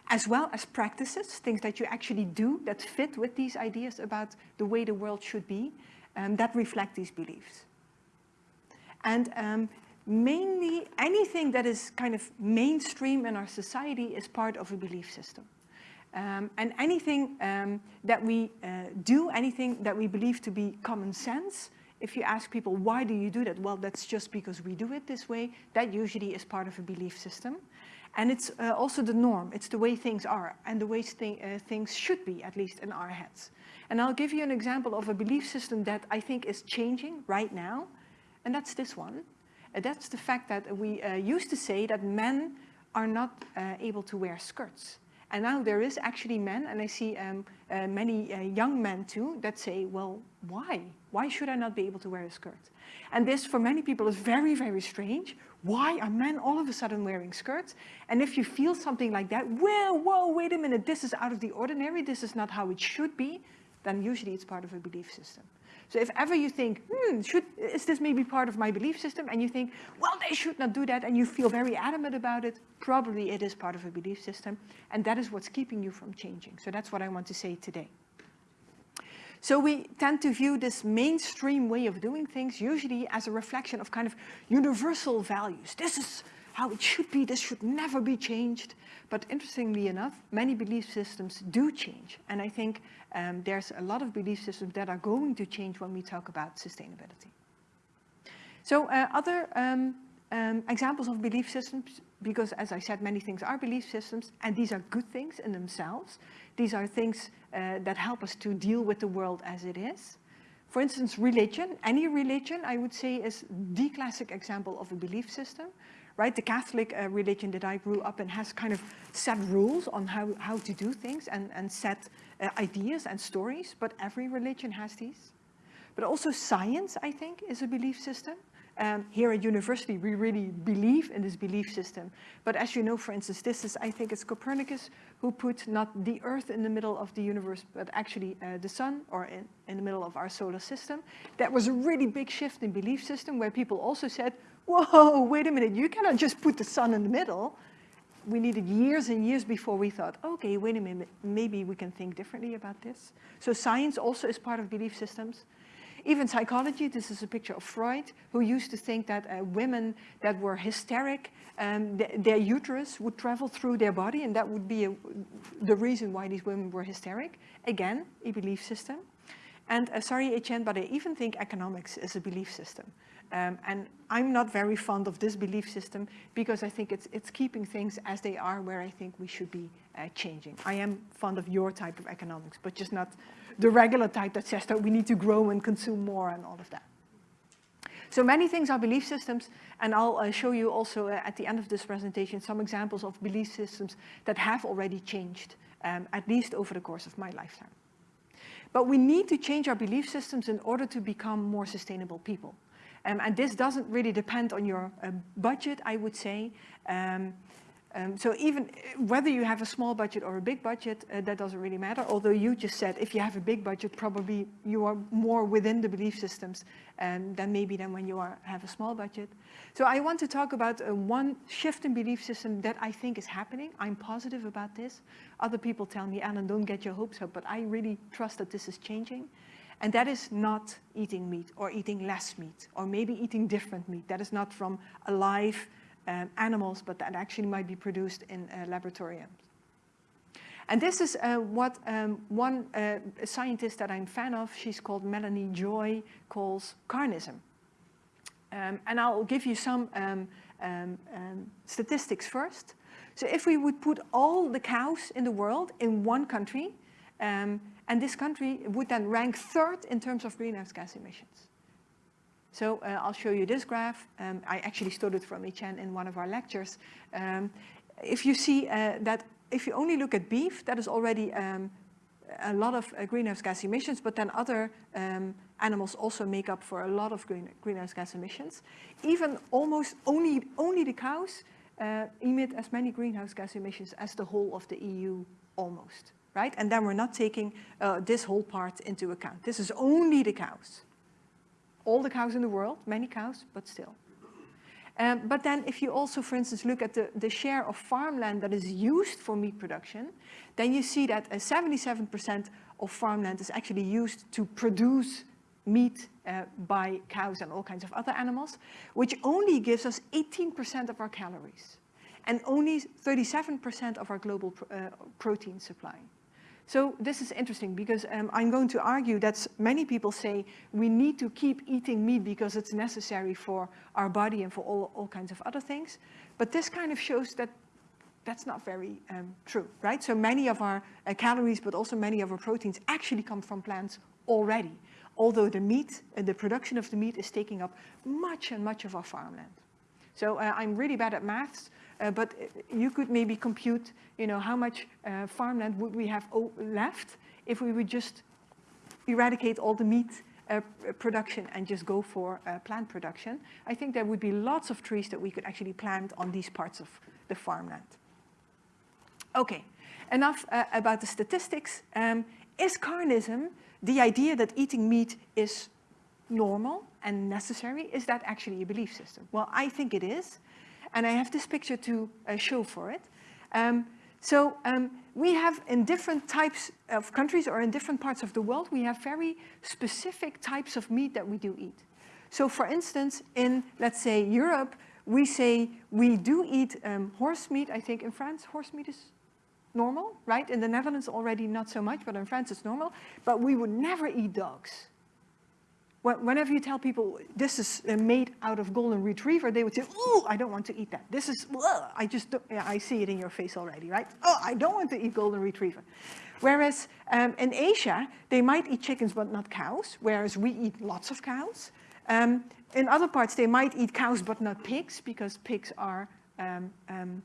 as well as practices, things that you actually do that fit with these ideas about the way the world should be, um, that reflect these beliefs. And um, mainly anything that is kind of mainstream in our society is part of a belief system. Um, and anything um, that we uh, do, anything that we believe to be common sense, if you ask people, why do you do that? Well, that's just because we do it this way. That usually is part of a belief system. And it's uh, also the norm. It's the way things are and the way uh, things should be, at least in our heads. And I'll give you an example of a belief system that I think is changing right now. And that's this one. That's the fact that we uh, used to say that men are not uh, able to wear skirts. And now there is actually men, and I see um, uh, many uh, young men too, that say, well, why? Why should I not be able to wear a skirt? And this, for many people, is very, very strange. Why are men all of a sudden wearing skirts? And if you feel something like that, well, whoa, wait a minute, this is out of the ordinary, this is not how it should be, then usually it's part of a belief system. So if ever you think, hmm, should, is this maybe part of my belief system? And you think, well, they should not do that, and you feel very adamant about it, probably it is part of a belief system, and that is what's keeping you from changing. So that's what I want to say today. So we tend to view this mainstream way of doing things usually as a reflection of kind of universal values. This is how it should be, this should never be changed. But interestingly enough, many belief systems do change. And I think um, there's a lot of belief systems that are going to change when we talk about sustainability. So uh, other um, um, examples of belief systems, because as I said, many things are belief systems, and these are good things in themselves. These are things uh, that help us to deal with the world as it is. For instance, religion, any religion, I would say, is the classic example of a belief system right? The Catholic uh, religion that I grew up in has kind of set rules on how, how to do things and, and set uh, ideas and stories, but every religion has these. But also science, I think, is a belief system. Um, here at university, we really believe in this belief system. But as you know, for instance, this is, I think it's Copernicus who put not the Earth in the middle of the universe, but actually uh, the sun or in, in the middle of our solar system. That was a really big shift in belief system where people also said, whoa, wait a minute, you cannot just put the sun in the middle. We needed years and years before we thought, okay, wait a minute, maybe we can think differently about this. So science also is part of belief systems. Even psychology, this is a picture of Freud, who used to think that uh, women that were hysteric, um, th their uterus would travel through their body and that would be a, the reason why these women were hysteric. Again, a belief system. And uh, sorry, Etienne, but I even think economics is a belief system. Um, and I'm not very fond of this belief system because I think it's, it's keeping things as they are where I think we should be uh, changing. I am fond of your type of economics, but just not the regular type that says that we need to grow and consume more and all of that. So many things are belief systems, and I'll uh, show you also uh, at the end of this presentation some examples of belief systems that have already changed, um, at least over the course of my lifetime. But we need to change our belief systems in order to become more sustainable people. Um, and this doesn't really depend on your uh, budget, I would say. Um, um, so even whether you have a small budget or a big budget, uh, that doesn't really matter. Although you just said if you have a big budget, probably you are more within the belief systems um, than maybe than when you are, have a small budget. So I want to talk about uh, one shift in belief system that I think is happening. I'm positive about this. Other people tell me, Alan, don't get your hopes up, but I really trust that this is changing. And that is not eating meat or eating less meat or maybe eating different meat. That is not from alive um, animals, but that actually might be produced in uh, laboratoriums. And this is uh, what um, one uh, scientist that I'm a fan of, she's called Melanie Joy, calls carnism. Um, and I'll give you some um, um, um, statistics first. So if we would put all the cows in the world in one country, um, and this country would then rank third in terms of greenhouse gas emissions. So uh, I'll show you this graph. Um, I actually stole it from Etienne in one of our lectures. Um, if you see uh, that if you only look at beef, that is already um, a lot of uh, greenhouse gas emissions, but then other um, animals also make up for a lot of green, greenhouse gas emissions. Even almost only, only the cows uh, emit as many greenhouse gas emissions as the whole of the EU almost, right? And then we're not taking uh, this whole part into account. This is only the cows all the cows in the world, many cows, but still. Um, but then if you also, for instance, look at the, the share of farmland that is used for meat production, then you see that 77% of farmland is actually used to produce meat uh, by cows and all kinds of other animals, which only gives us 18% of our calories and only 37% of our global pr uh, protein supply. So this is interesting because um, I'm going to argue that many people say we need to keep eating meat because it's necessary for our body and for all, all kinds of other things. But this kind of shows that that's not very um, true, right? So many of our uh, calories, but also many of our proteins actually come from plants already. Although the meat, uh, the production of the meat is taking up much and much of our farmland. So uh, I'm really bad at maths, but you could maybe compute, you know, how much uh, farmland would we have left if we would just eradicate all the meat uh, production and just go for uh, plant production. I think there would be lots of trees that we could actually plant on these parts of the farmland. Okay, enough uh, about the statistics. Um, is carnism, the idea that eating meat is normal and necessary, is that actually a belief system? Well, I think it is. And I have this picture to uh, show for it. Um, so um, we have in different types of countries or in different parts of the world, we have very specific types of meat that we do eat. So for instance, in, let's say, Europe, we say we do eat um, horse meat. I think in France, horse meat is normal, right? In the Netherlands already not so much, but in France it's normal. But we would never eat dogs whenever you tell people this is uh, made out of golden retriever, they would say, oh, I don't want to eat that. This is, ugh, I just, don't, yeah, I see it in your face already, right? Oh, I don't want to eat golden retriever. Whereas um, in Asia, they might eat chickens but not cows, whereas we eat lots of cows. Um, in other parts, they might eat cows but not pigs, because pigs are um, um.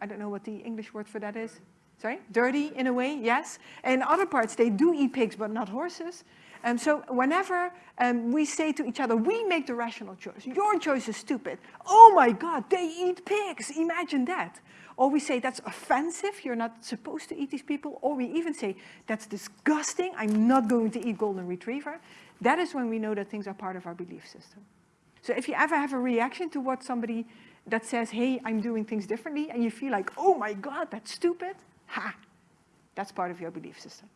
I don't know what the English word for that is. Sorry? Dirty in a way, yes. In other parts, they do eat pigs but not horses. Um, so whenever um, we say to each other, we make the rational choice, your choice is stupid. Oh my God, they eat pigs, imagine that. Or we say, that's offensive, you're not supposed to eat these people. Or we even say, that's disgusting, I'm not going to eat golden retriever. That is when we know that things are part of our belief system. So if you ever have a reaction to what somebody that says, hey, I'm doing things differently, and you feel like, oh my God, that's stupid, ha, that's part of your belief system.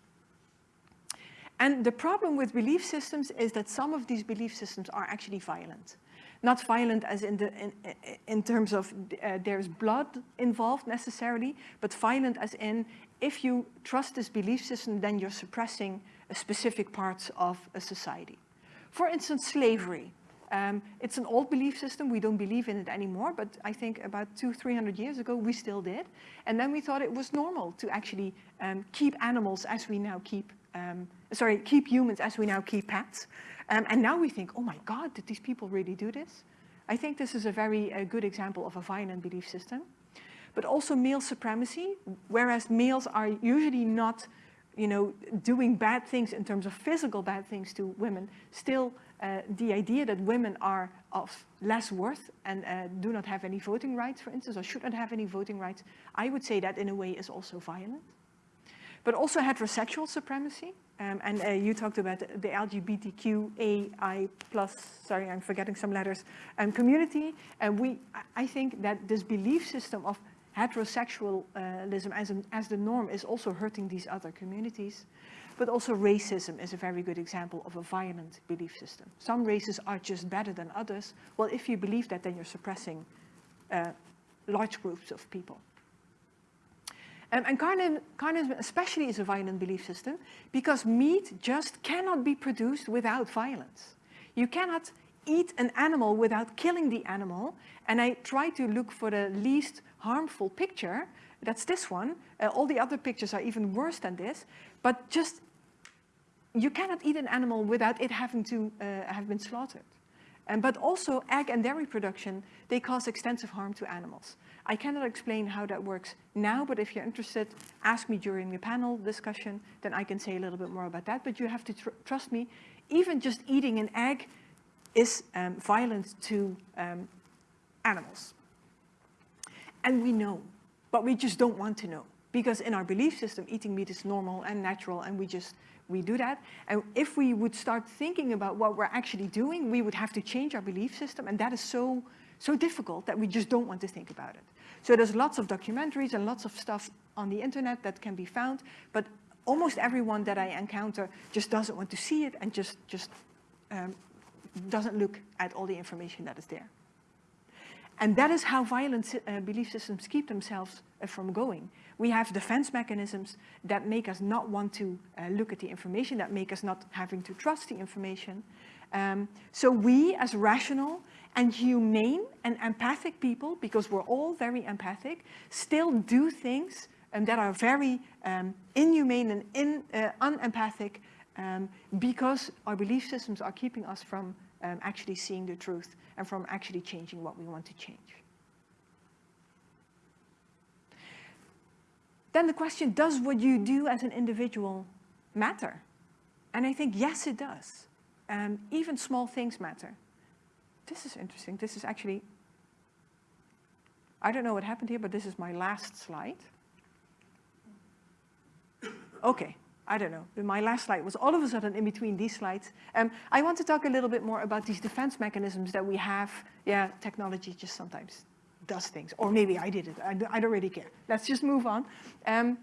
And the problem with belief systems is that some of these belief systems are actually violent. Not violent as in, the, in, in terms of uh, there's blood involved necessarily, but violent as in if you trust this belief system, then you're suppressing specific parts of a society. For instance, slavery. Um, it's an old belief system. We don't believe in it anymore, but I think about two, 300 years ago, we still did. And then we thought it was normal to actually um, keep animals as we now keep um, sorry, keep humans as we now keep pets. Um, and now we think, oh my God, did these people really do this? I think this is a very good example of a violent belief system. But also male supremacy, whereas males are usually not you know, doing bad things in terms of physical bad things to women, still uh, the idea that women are of less worth and uh, do not have any voting rights, for instance, or should not have any voting rights, I would say that in a way is also violent but also heterosexual supremacy. Um, and uh, you talked about the LGBTQAI plus, sorry, I'm forgetting some letters, um, community. And we, I think that this belief system of heterosexualism as, an, as the norm is also hurting these other communities. But also racism is a very good example of a violent belief system. Some races are just better than others. Well, if you believe that, then you're suppressing uh, large groups of people. Um, and carnism especially is a violent belief system because meat just cannot be produced without violence. You cannot eat an animal without killing the animal. And I try to look for the least harmful picture. That's this one. Uh, all the other pictures are even worse than this. But just, you cannot eat an animal without it having to uh, have been slaughtered. Um, but also egg and dairy production, they cause extensive harm to animals. I cannot explain how that works now, but if you're interested, ask me during the panel discussion, then I can say a little bit more about that. But you have to tr trust me, even just eating an egg is um, violent to um, animals. And we know, but we just don't want to know. Because in our belief system, eating meat is normal and natural, and we just, we do that. And if we would start thinking about what we're actually doing, we would have to change our belief system, and that is so, so difficult that we just don't want to think about it. So there's lots of documentaries and lots of stuff on the internet that can be found, but almost everyone that I encounter just doesn't want to see it and just, just um, doesn't look at all the information that is there. And that is how violent uh, belief systems keep themselves uh, from going. We have defense mechanisms that make us not want to uh, look at the information, that make us not having to trust the information. Um, so we, as rational and humane and empathic people, because we're all very empathic, still do things um, that are very um, inhumane and in, uh, unempathic um, because our belief systems are keeping us from um, actually seeing the truth and from actually changing what we want to change. Then the question, does what you do as an individual matter? And I think, yes, it does. Um, even small things matter this is interesting. This is actually, I don't know what happened here, but this is my last slide. Okay, I don't know. My last slide was all of a sudden in between these slides. Um, I want to talk a little bit more about these defense mechanisms that we have. Yeah, technology just sometimes does things. Or maybe I did it. I, I don't really care. Let's just move on. Um,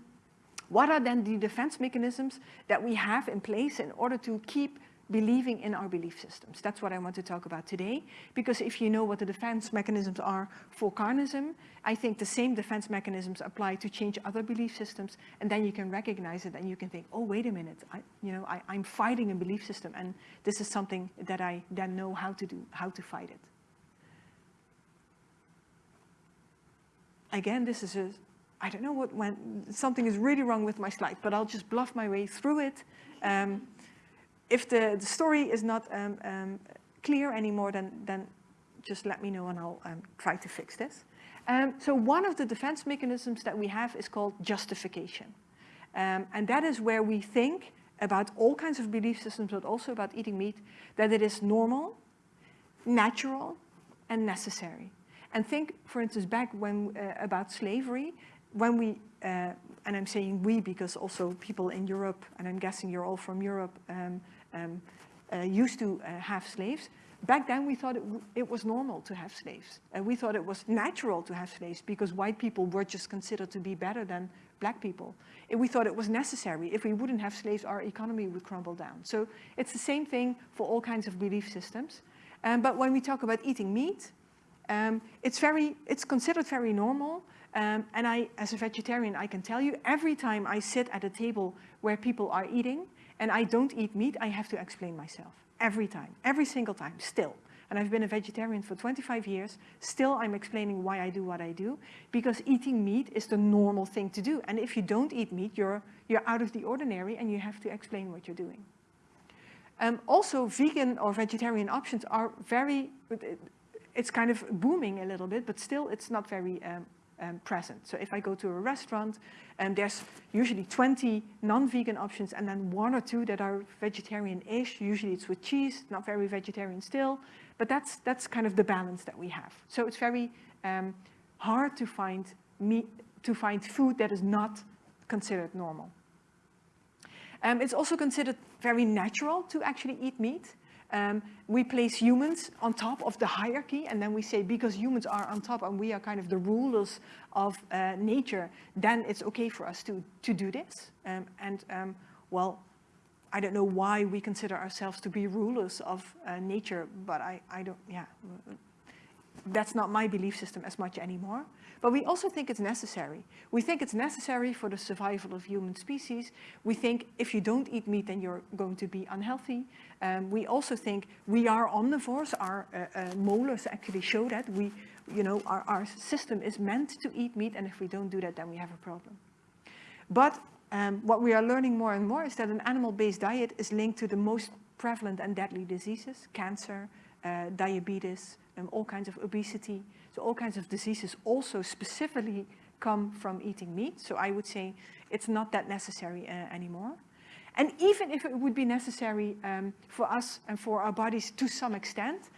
what are then the defense mechanisms that we have in place in order to keep believing in our belief systems. That's what I want to talk about today, because if you know what the defense mechanisms are for carnism, I think the same defense mechanisms apply to change other belief systems, and then you can recognize it and you can think, oh, wait a minute, I, you know, I, I'm fighting a belief system, and this is something that I then know how to do, how to fight it. Again, this is a, I don't know what when something is really wrong with my slide, but I'll just bluff my way through it. Um, if the, the story is not um, um, clear anymore, then, then just let me know and I'll um, try to fix this. Um, so one of the defense mechanisms that we have is called justification. Um, and that is where we think about all kinds of belief systems, but also about eating meat, that it is normal, natural, and necessary. And think, for instance, back when uh, about slavery, when we, uh, and I'm saying we because also people in Europe, and I'm guessing you're all from Europe, um, um, uh, used to uh, have slaves. Back then we thought it, it was normal to have slaves. And we thought it was natural to have slaves because white people were just considered to be better than black people. And we thought it was necessary. If we wouldn't have slaves, our economy would crumble down. So it's the same thing for all kinds of belief systems. Um, but when we talk about eating meat, um, it's, very, it's considered very normal. Um, and I, as a vegetarian, I can tell you, every time I sit at a table where people are eating and I don't eat meat, I have to explain myself. Every time, every single time, still. And I've been a vegetarian for 25 years. Still, I'm explaining why I do what I do. Because eating meat is the normal thing to do. And if you don't eat meat, you're, you're out of the ordinary and you have to explain what you're doing. Um, also, vegan or vegetarian options are very, it's kind of booming a little bit, but still it's not very um, um, present. So if I go to a restaurant, and there's usually 20 non-vegan options and then one or two that are vegetarian-ish. Usually it's with cheese, not very vegetarian still, but that's, that's kind of the balance that we have. So it's very um, hard to find, meat, to find food that is not considered normal. Um, it's also considered very natural to actually eat meat. Um, we place humans on top of the hierarchy and then we say because humans are on top and we are kind of the rulers of uh, nature, then it's okay for us to, to do this. Um, and um, well, I don't know why we consider ourselves to be rulers of uh, nature, but I, I don't, yeah, that's not my belief system as much anymore. But we also think it's necessary. We think it's necessary for the survival of human species. We think if you don't eat meat, then you're going to be unhealthy. Um, we also think we are omnivores. Our uh, uh, molars actually show that. We, you know, our, our system is meant to eat meat, and if we don't do that, then we have a problem. But um, what we are learning more and more is that an animal-based diet is linked to the most prevalent and deadly diseases, cancer, uh, diabetes, um, all kinds of obesity. So all kinds of diseases also specifically come from eating meat. So I would say it's not that necessary uh, anymore. And even if it would be necessary um, for us and for our bodies to some extent,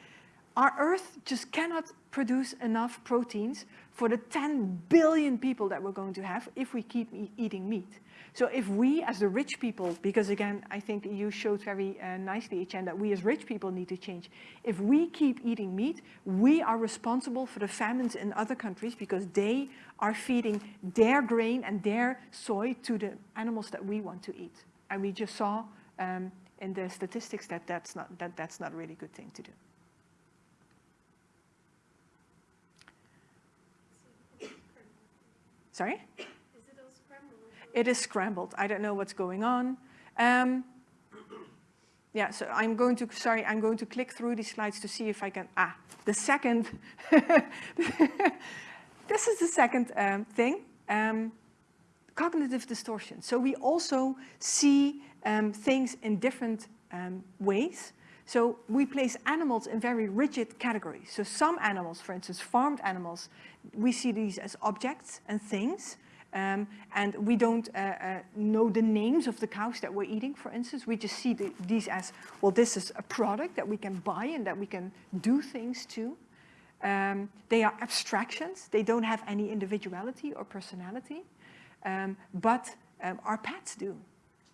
our Earth just cannot produce enough proteins for the 10 billion people that we're going to have if we keep e eating meat. So if we as the rich people, because again, I think you showed very uh, nicely, Etienne, that we as rich people need to change. If we keep eating meat, we are responsible for the famines in other countries because they are feeding their grain and their soy to the animals that we want to eat. And we just saw um, in the statistics that that's not, that that's not a really good thing to do. Sorry? It is scrambled. I don't know what's going on. Um, yeah, so I'm going to, sorry, I'm going to click through these slides to see if I can, ah, the second, (laughs) this is the second um, thing, um, cognitive distortion. So we also see um, things in different um, ways. So we place animals in very rigid categories. So some animals, for instance, farmed animals, we see these as objects and things. Um, and we don't uh, uh, know the names of the cows that we're eating, for instance. We just see the, these as, well, this is a product that we can buy and that we can do things to. Um, they are abstractions. They don't have any individuality or personality. Um, but um, our pets do.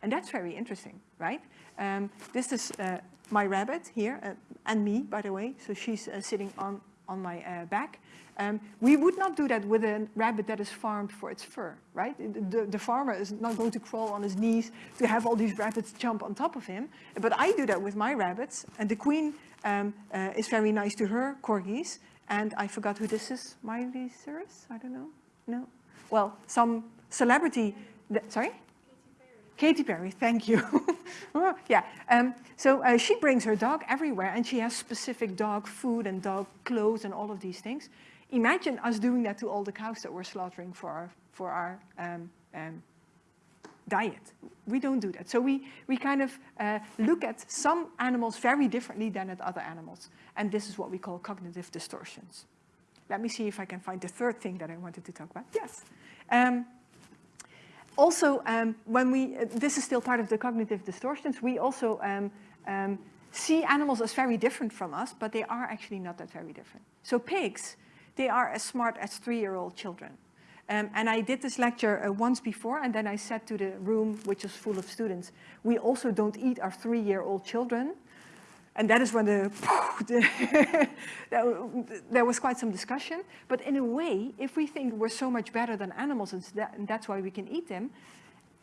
And that's very interesting, right? Um, this is uh, my rabbit here, uh, and me, by the way. So she's uh, sitting on, on my uh, back. Um, we would not do that with a rabbit that is farmed for its fur, right? The, the, farmer is not going to crawl on his knees to have all these rabbits jump on top of him. But I do that with my rabbits. And the queen um, uh, is very nice to her corgis. And I forgot who this is. Miley Cyrus? I don't know. No? Well, some celebrity. sorry? Katy Perry, thank you. (laughs) oh, yeah, um, so uh, she brings her dog everywhere and she has specific dog food and dog clothes and all of these things. Imagine us doing that to all the cows that we're slaughtering for our, for our um, um, diet. We don't do that. So we, we kind of uh, look at some animals very differently than at other animals. And this is what we call cognitive distortions. Let me see if I can find the third thing that I wanted to talk about. Yes. Also, um, when we, uh, this is still part of the cognitive distortions, we also um, um, see animals as very different from us, but they are actually not that very different. So pigs, they are as smart as three-year-old children. Um, and I did this lecture uh, once before, and then I said to the room, which is full of students, we also don't eat our three-year-old children. And that is when the, (laughs) there was quite some discussion. But in a way, if we think we're so much better than animals and, that, and that's why we can eat them,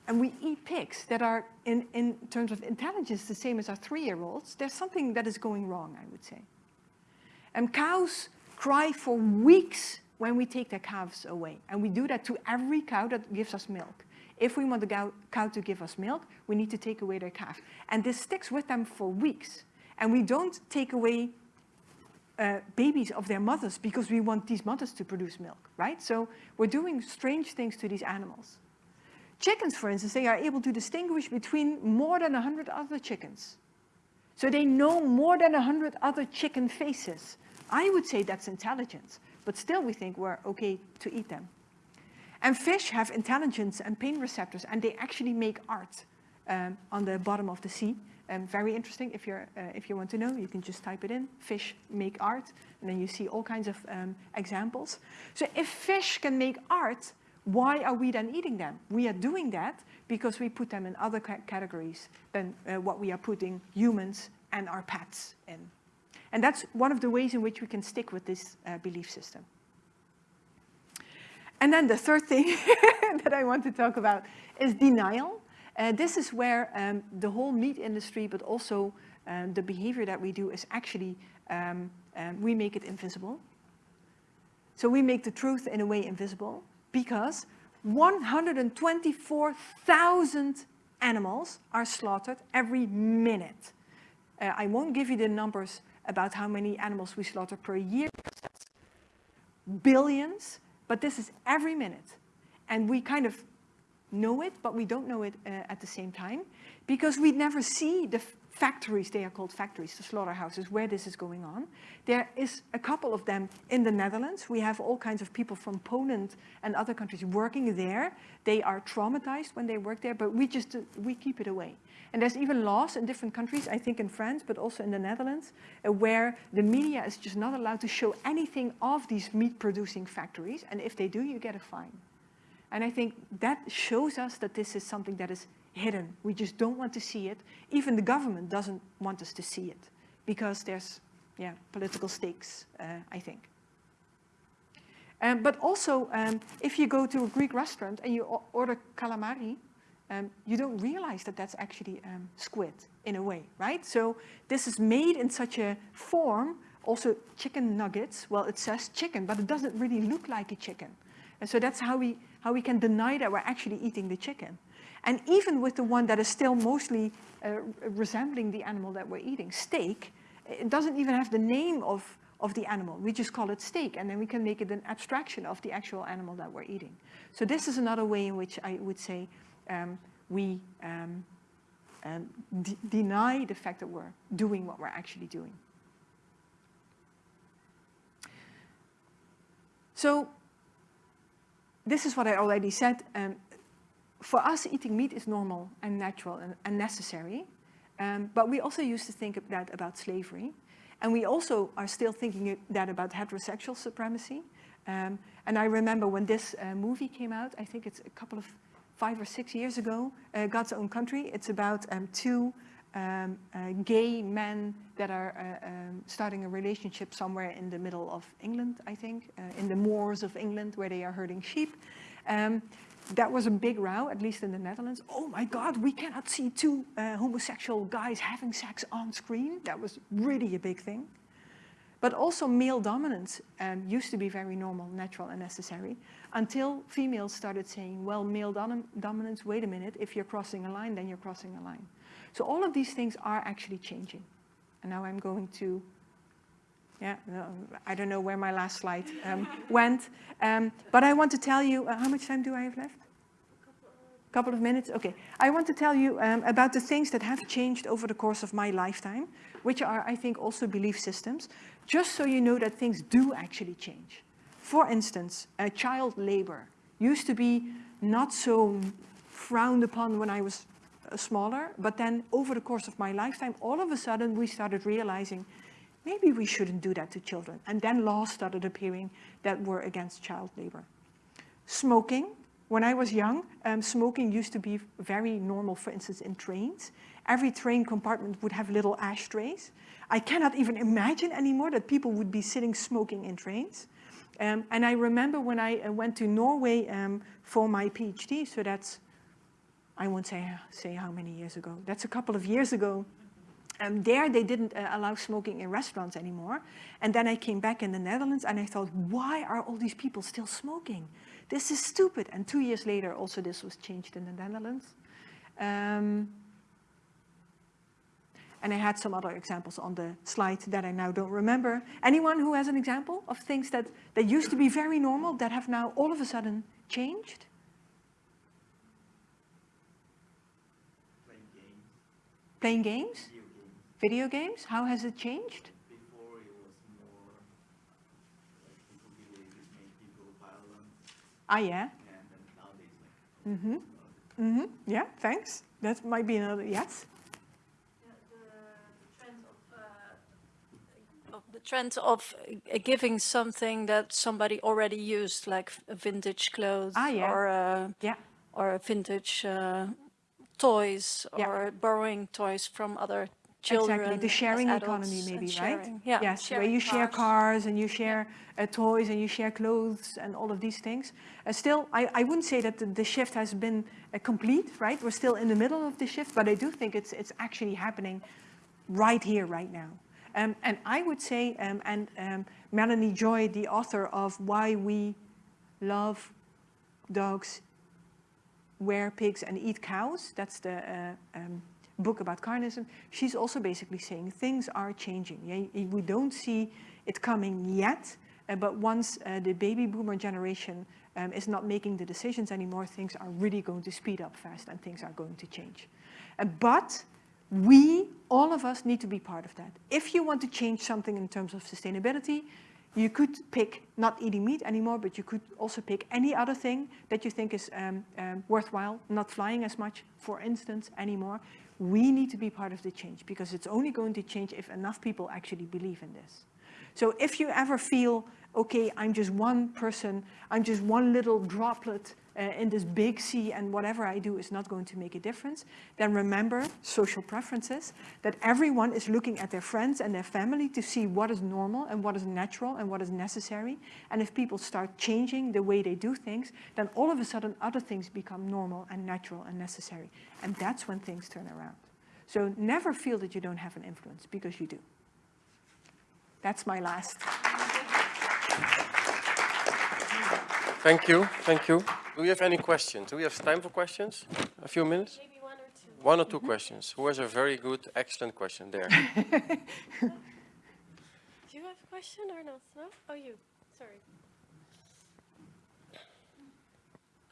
and we eat pigs that are, in, in terms of intelligence, the same as our three-year-olds, there's something that is going wrong, I would say. And cows cry for weeks when we take their calves away. And we do that to every cow that gives us milk. If we want the cow to give us milk, we need to take away their calf. And this sticks with them for weeks. And we don't take away uh, babies of their mothers because we want these mothers to produce milk, right? So we're doing strange things to these animals. Chickens, for instance, they are able to distinguish between more than 100 other chickens. So they know more than 100 other chicken faces. I would say that's intelligence, but still we think we're okay to eat them. And fish have intelligence and pain receptors, and they actually make art um, on the bottom of the sea. Um, very interesting. If, you're, uh, if you want to know, you can just type it in, fish make art, and then you see all kinds of um, examples. So if fish can make art, why are we then eating them? We are doing that because we put them in other ca categories than uh, what we are putting humans and our pets in. And that's one of the ways in which we can stick with this uh, belief system. And then the third thing (laughs) that I want to talk about is denial. Uh, this is where um, the whole meat industry, but also um, the behavior that we do is actually, um, um we make it invisible. So we make the truth in a way invisible because 124,000 animals are slaughtered every minute. Uh, I won't give you the numbers about how many animals we slaughter per year, billions, but this is every minute. And we kind of know it, but we don't know it uh, at the same time, because we never see the factories, they are called factories, the slaughterhouses, where this is going on. There is a couple of them in the Netherlands. We have all kinds of people from Poland and other countries working there. They are traumatized when they work there, but we just, uh, we keep it away. And there's even laws in different countries, I think in France, but also in the Netherlands, uh, where the media is just not allowed to show anything of these meat producing factories. And if they do, you get a fine. And I think that shows us that this is something that is hidden. We just don't want to see it. Even the government doesn't want us to see it because there's yeah, political stakes, uh, I think. Um, but also, um, if you go to a Greek restaurant and you order calamari, um, you don't realize that that's actually um, squid in a way, right? So this is made in such a form, also chicken nuggets, well, it says chicken, but it doesn't really look like a chicken. And so that's how we, how we can deny that we're actually eating the chicken. And even with the one that is still mostly uh, resembling the animal that we're eating, steak, it doesn't even have the name of, of the animal. We just call it steak, and then we can make it an abstraction of the actual animal that we're eating. So this is another way in which I would say um, we um, um, deny the fact that we're doing what we're actually doing. So this is what I already said. Um, for us, eating meat is normal and natural and, and necessary. Um, but we also used to think that about slavery. And we also are still thinking that about heterosexual supremacy. Um, and I remember when this uh, movie came out, I think it's a couple of five or six years ago, uh, God's Own Country. It's about um, two um, uh, gay men that are uh, um, starting a relationship somewhere in the middle of England, I think, uh, in the moors of England where they are herding sheep. Um, that was a big row, at least in the Netherlands. Oh my God, we cannot see two uh, homosexual guys having sex on screen. That was really a big thing. But also male dominance um, used to be very normal, natural and necessary until females started saying, well, male dom dominance, wait a minute, if you're crossing a line, then you're crossing a line. So all of these things are actually changing. And now I'm going to, yeah, I don't know where my last slide um, (laughs) went, um, but I want to tell you, uh, how much time do I have left? A couple of minutes? Okay. I want to tell you um, about the things that have changed over the course of my lifetime, which are, I think, also belief systems, just so you know that things do actually change. For instance, child labor used to be not so frowned upon when I was smaller. But then over the course of my lifetime, all of a sudden we started realizing maybe we shouldn't do that to children. And then laws started appearing that were against child labor. Smoking. When I was young, um, smoking used to be very normal, for instance, in trains. Every train compartment would have little ashtrays. I cannot even imagine anymore that people would be sitting smoking in trains. Um, and I remember when I uh, went to Norway um, for my PhD, so that's, I won't say, say how many years ago, that's a couple of years ago. Um, there they didn't uh, allow smoking in restaurants anymore. And then I came back in the Netherlands and I thought, why are all these people still smoking? This is stupid. And two years later, also this was changed in the Netherlands. Um, and I had some other examples on the slide that I now don't remember. Anyone who has an example of things that, that used to be very normal that have now all of a sudden changed? playing games, Playing games? video games. Video games? How has it changed? Before it was more like people believe it made people violent, Ah, yeah. and then nowadays like Mm-hmm. Mm-hmm. Yeah, thanks. That might be another, yes? the trend of uh, giving something that somebody already used, like f- vintage clothes Ah, yeah. or uh, Yeah. or vintage uh, toys Yeah. or borrowing toys from other children. Exactly, the sharing economy maybe, right? Yeah. Yes, where sharing you share cars. cars and you share uh, toys and you share clothes and all of these things. Uh, still, I, I wouldn't say that the, the shift has been uh, complete, right? We're still in the middle of the shift, but I do think it's, it's actually happening right here, right now. Um, and I would say, um, and um, Melanie Joy, the author of Why We Love Dogs, Wear Pigs and Eat Cows, that's the uh, um, book about carnism, she's also basically saying things are changing. We don't see it coming yet, uh, but once uh, the baby boomer generation um, is not making the decisions anymore, things are really going to speed up fast and things are going to change. Uh, but we, all of us, need to be part of that. If you want to change something in terms of sustainability, you could pick not eating meat anymore, but you could also pick any other thing that you think is um, um, worthwhile, not flying as much, for instance, anymore. We need to be part of the change because it's only going to change if enough people actually believe in this. So if you ever feel, okay, I'm just one person, I'm just one little droplet uh, in this big sea and whatever I do is not going to make a difference, then remember social preferences, that everyone is looking at their friends and their family to see what is normal and what is natural and what is necessary. And if people start changing the way they do things, then all of a sudden other things become normal and natural and necessary. And that's when things turn around. So never feel that you don't have an influence, because you do. That's my last. Thank you, thank you. Do we have any questions? Do we have time for questions? A few minutes? Maybe one or two. One or two questions. Who has a very good, excellent question there? (laughs) Do you have a question or not? No? Oh, you. Sorry.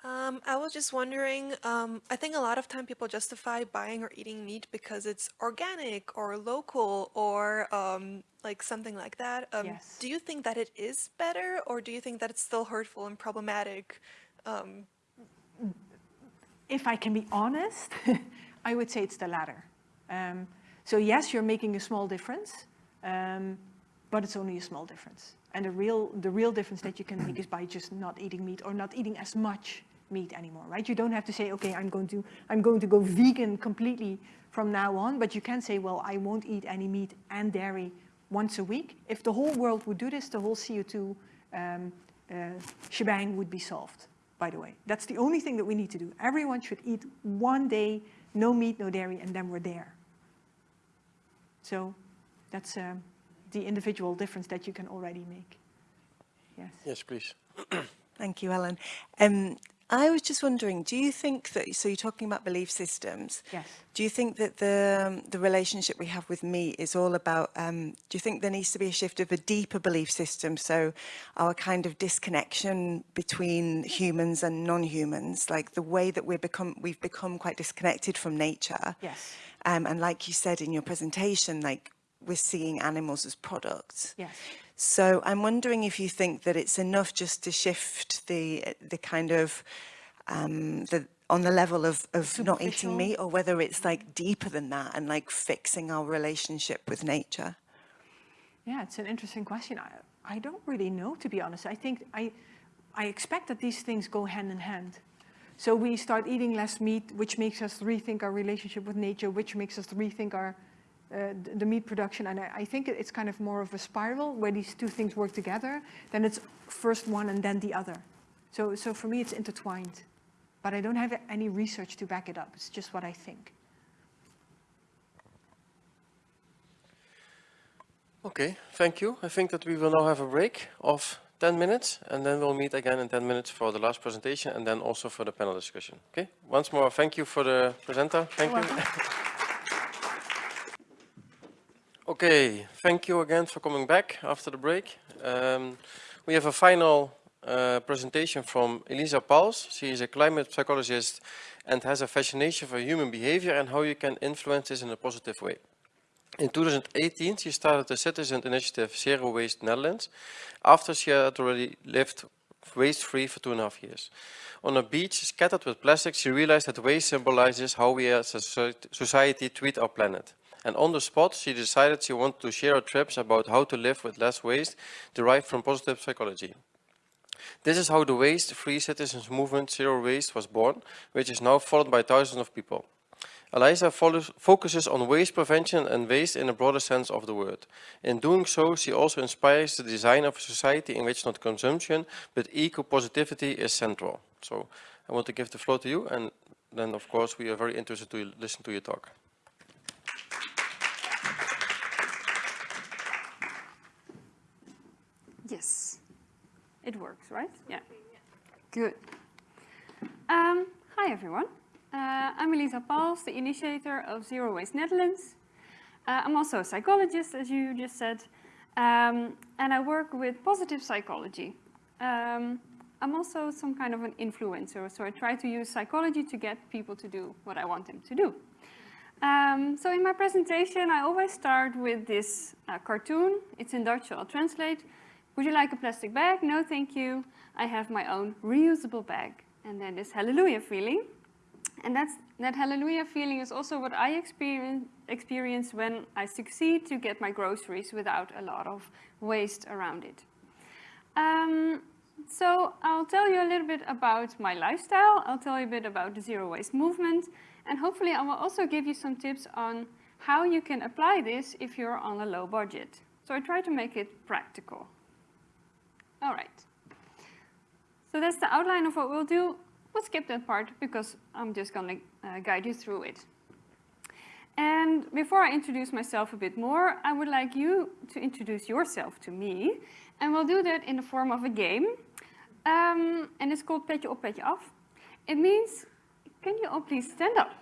Um, I was just wondering, um, I think a lot of time people justify buying or eating meat because it's organic or local or um, like something like that. Um, Yes. Do you think that it is better or do you think that it's still hurtful and problematic? Um, if I can be honest, (laughs) I would say it's the latter. Um, so yes, you're making a small difference, um, but it's only a small difference. And the real, the real difference that you can make is by just not eating meat or not eating as much meat anymore, right? You don't have to say, okay, I'm going to, I'm going to go vegan completely from now on, but you can say, well, I won't eat any meat and dairy once a week. If the whole world would do this, the whole CO2 um, uh, shebang would be solved, by the way. That's the only thing that we need to do. Everyone should eat one day, no meat, no dairy, and then we're there. So that's um, the individual difference that you can already make. Yes. Yes, please. Thank you, Ellen. Um, I was just wondering, do you think that, so you're talking about belief systems. Yes. Do you think that the, um, the relationship we have with meat is all about, um, do you think there needs to be a shift of a deeper belief system? So our kind of disconnection between humans and non-humans, like the way that we're become, we've become quite disconnected from nature. Yes. Um, and like you said in your presentation, like we're seeing animals as products. Yes. So I'm wondering if you think that it's enough just to shift the the kind of um, the on the level of, of not eating meat or whether it's like deeper than that and like fixing our relationship with nature. Yeah, it's an interesting question. I, I don't really know, to be honest. I think I, I expect that these things go hand in hand. So we start eating less meat, which makes us rethink our relationship with nature, which makes us rethink our uh, the meat production. And I, I think it's kind of more of a spiral where these two things work together. Then it's first one and then the other. So, so for me, it's intertwined. But I don't have any research to back it up. It's just what I think. Okay, thank you. I think that we will now have a break of 10 minutes and then we'll meet again in 10 minutes for the last presentation and then also for the panel discussion. Okay, once more, thank you for the presenter. Thank you. Okay, thank you again for coming back after the break. Um, we have a final uh, presentation from Elisa Pauls. She is a climate psychologist and has a fascination for human behavior and how you can influence this in a positive way. In 2018, she started the citizen initiative Zero Waste Netherlands after she had already lived waste-free for two and a half years. On a beach scattered with plastic, she realized that waste symbolizes how we as a society treat our planet. And on the spot, she decided she wanted to share her trips about how to live with less waste derived from positive psychology. This is how the waste-free citizens movement Zero Waste was born, which is now followed by thousands of people. Elisa follows, focuses on waste prevention and waste in a broader sense of the word. In doing so, she also inspires the design of a society in which not consumption, but eco-positivity is central. So I want to give the floor to you, and then of course we are very interested to listen to your talk. Yes, it works, right? Yeah. Good. Um, hi, everyone. Uh, I'm Elisa Pauls, the initiator of Zero Waste Netherlands. Uh, I'm also a psychologist, as you just said, um, and I work with positive psychology. Um, I'm also some kind of an influencer, so I try to use psychology to get people to do what I want them to do. Um, so in my presentation, I always start with this uh, cartoon. It's in Dutch, so I'll translate. Would you like a plastic bag? No, thank you. I have my own reusable bag. And then this hallelujah feeling. And that's, that hallelujah feeling is also what I experience, experience when I succeed to get my groceries without a lot of waste around it. Um, so I'll tell you a little bit about my lifestyle. I'll tell you a bit about the zero waste movement. And hopefully I will also give you some tips on how you can apply this if you're on a low budget. So I try to make it practical. All right. So that's the outline of what we'll do. We'll skip that part because I'm just going to uh, guide you through it. And before I introduce myself a bit more, I would like you to introduce yourself to me. And we'll do that in the form of a game. Um, and it's called Petje op, Petje af. It means, can you all please stand up?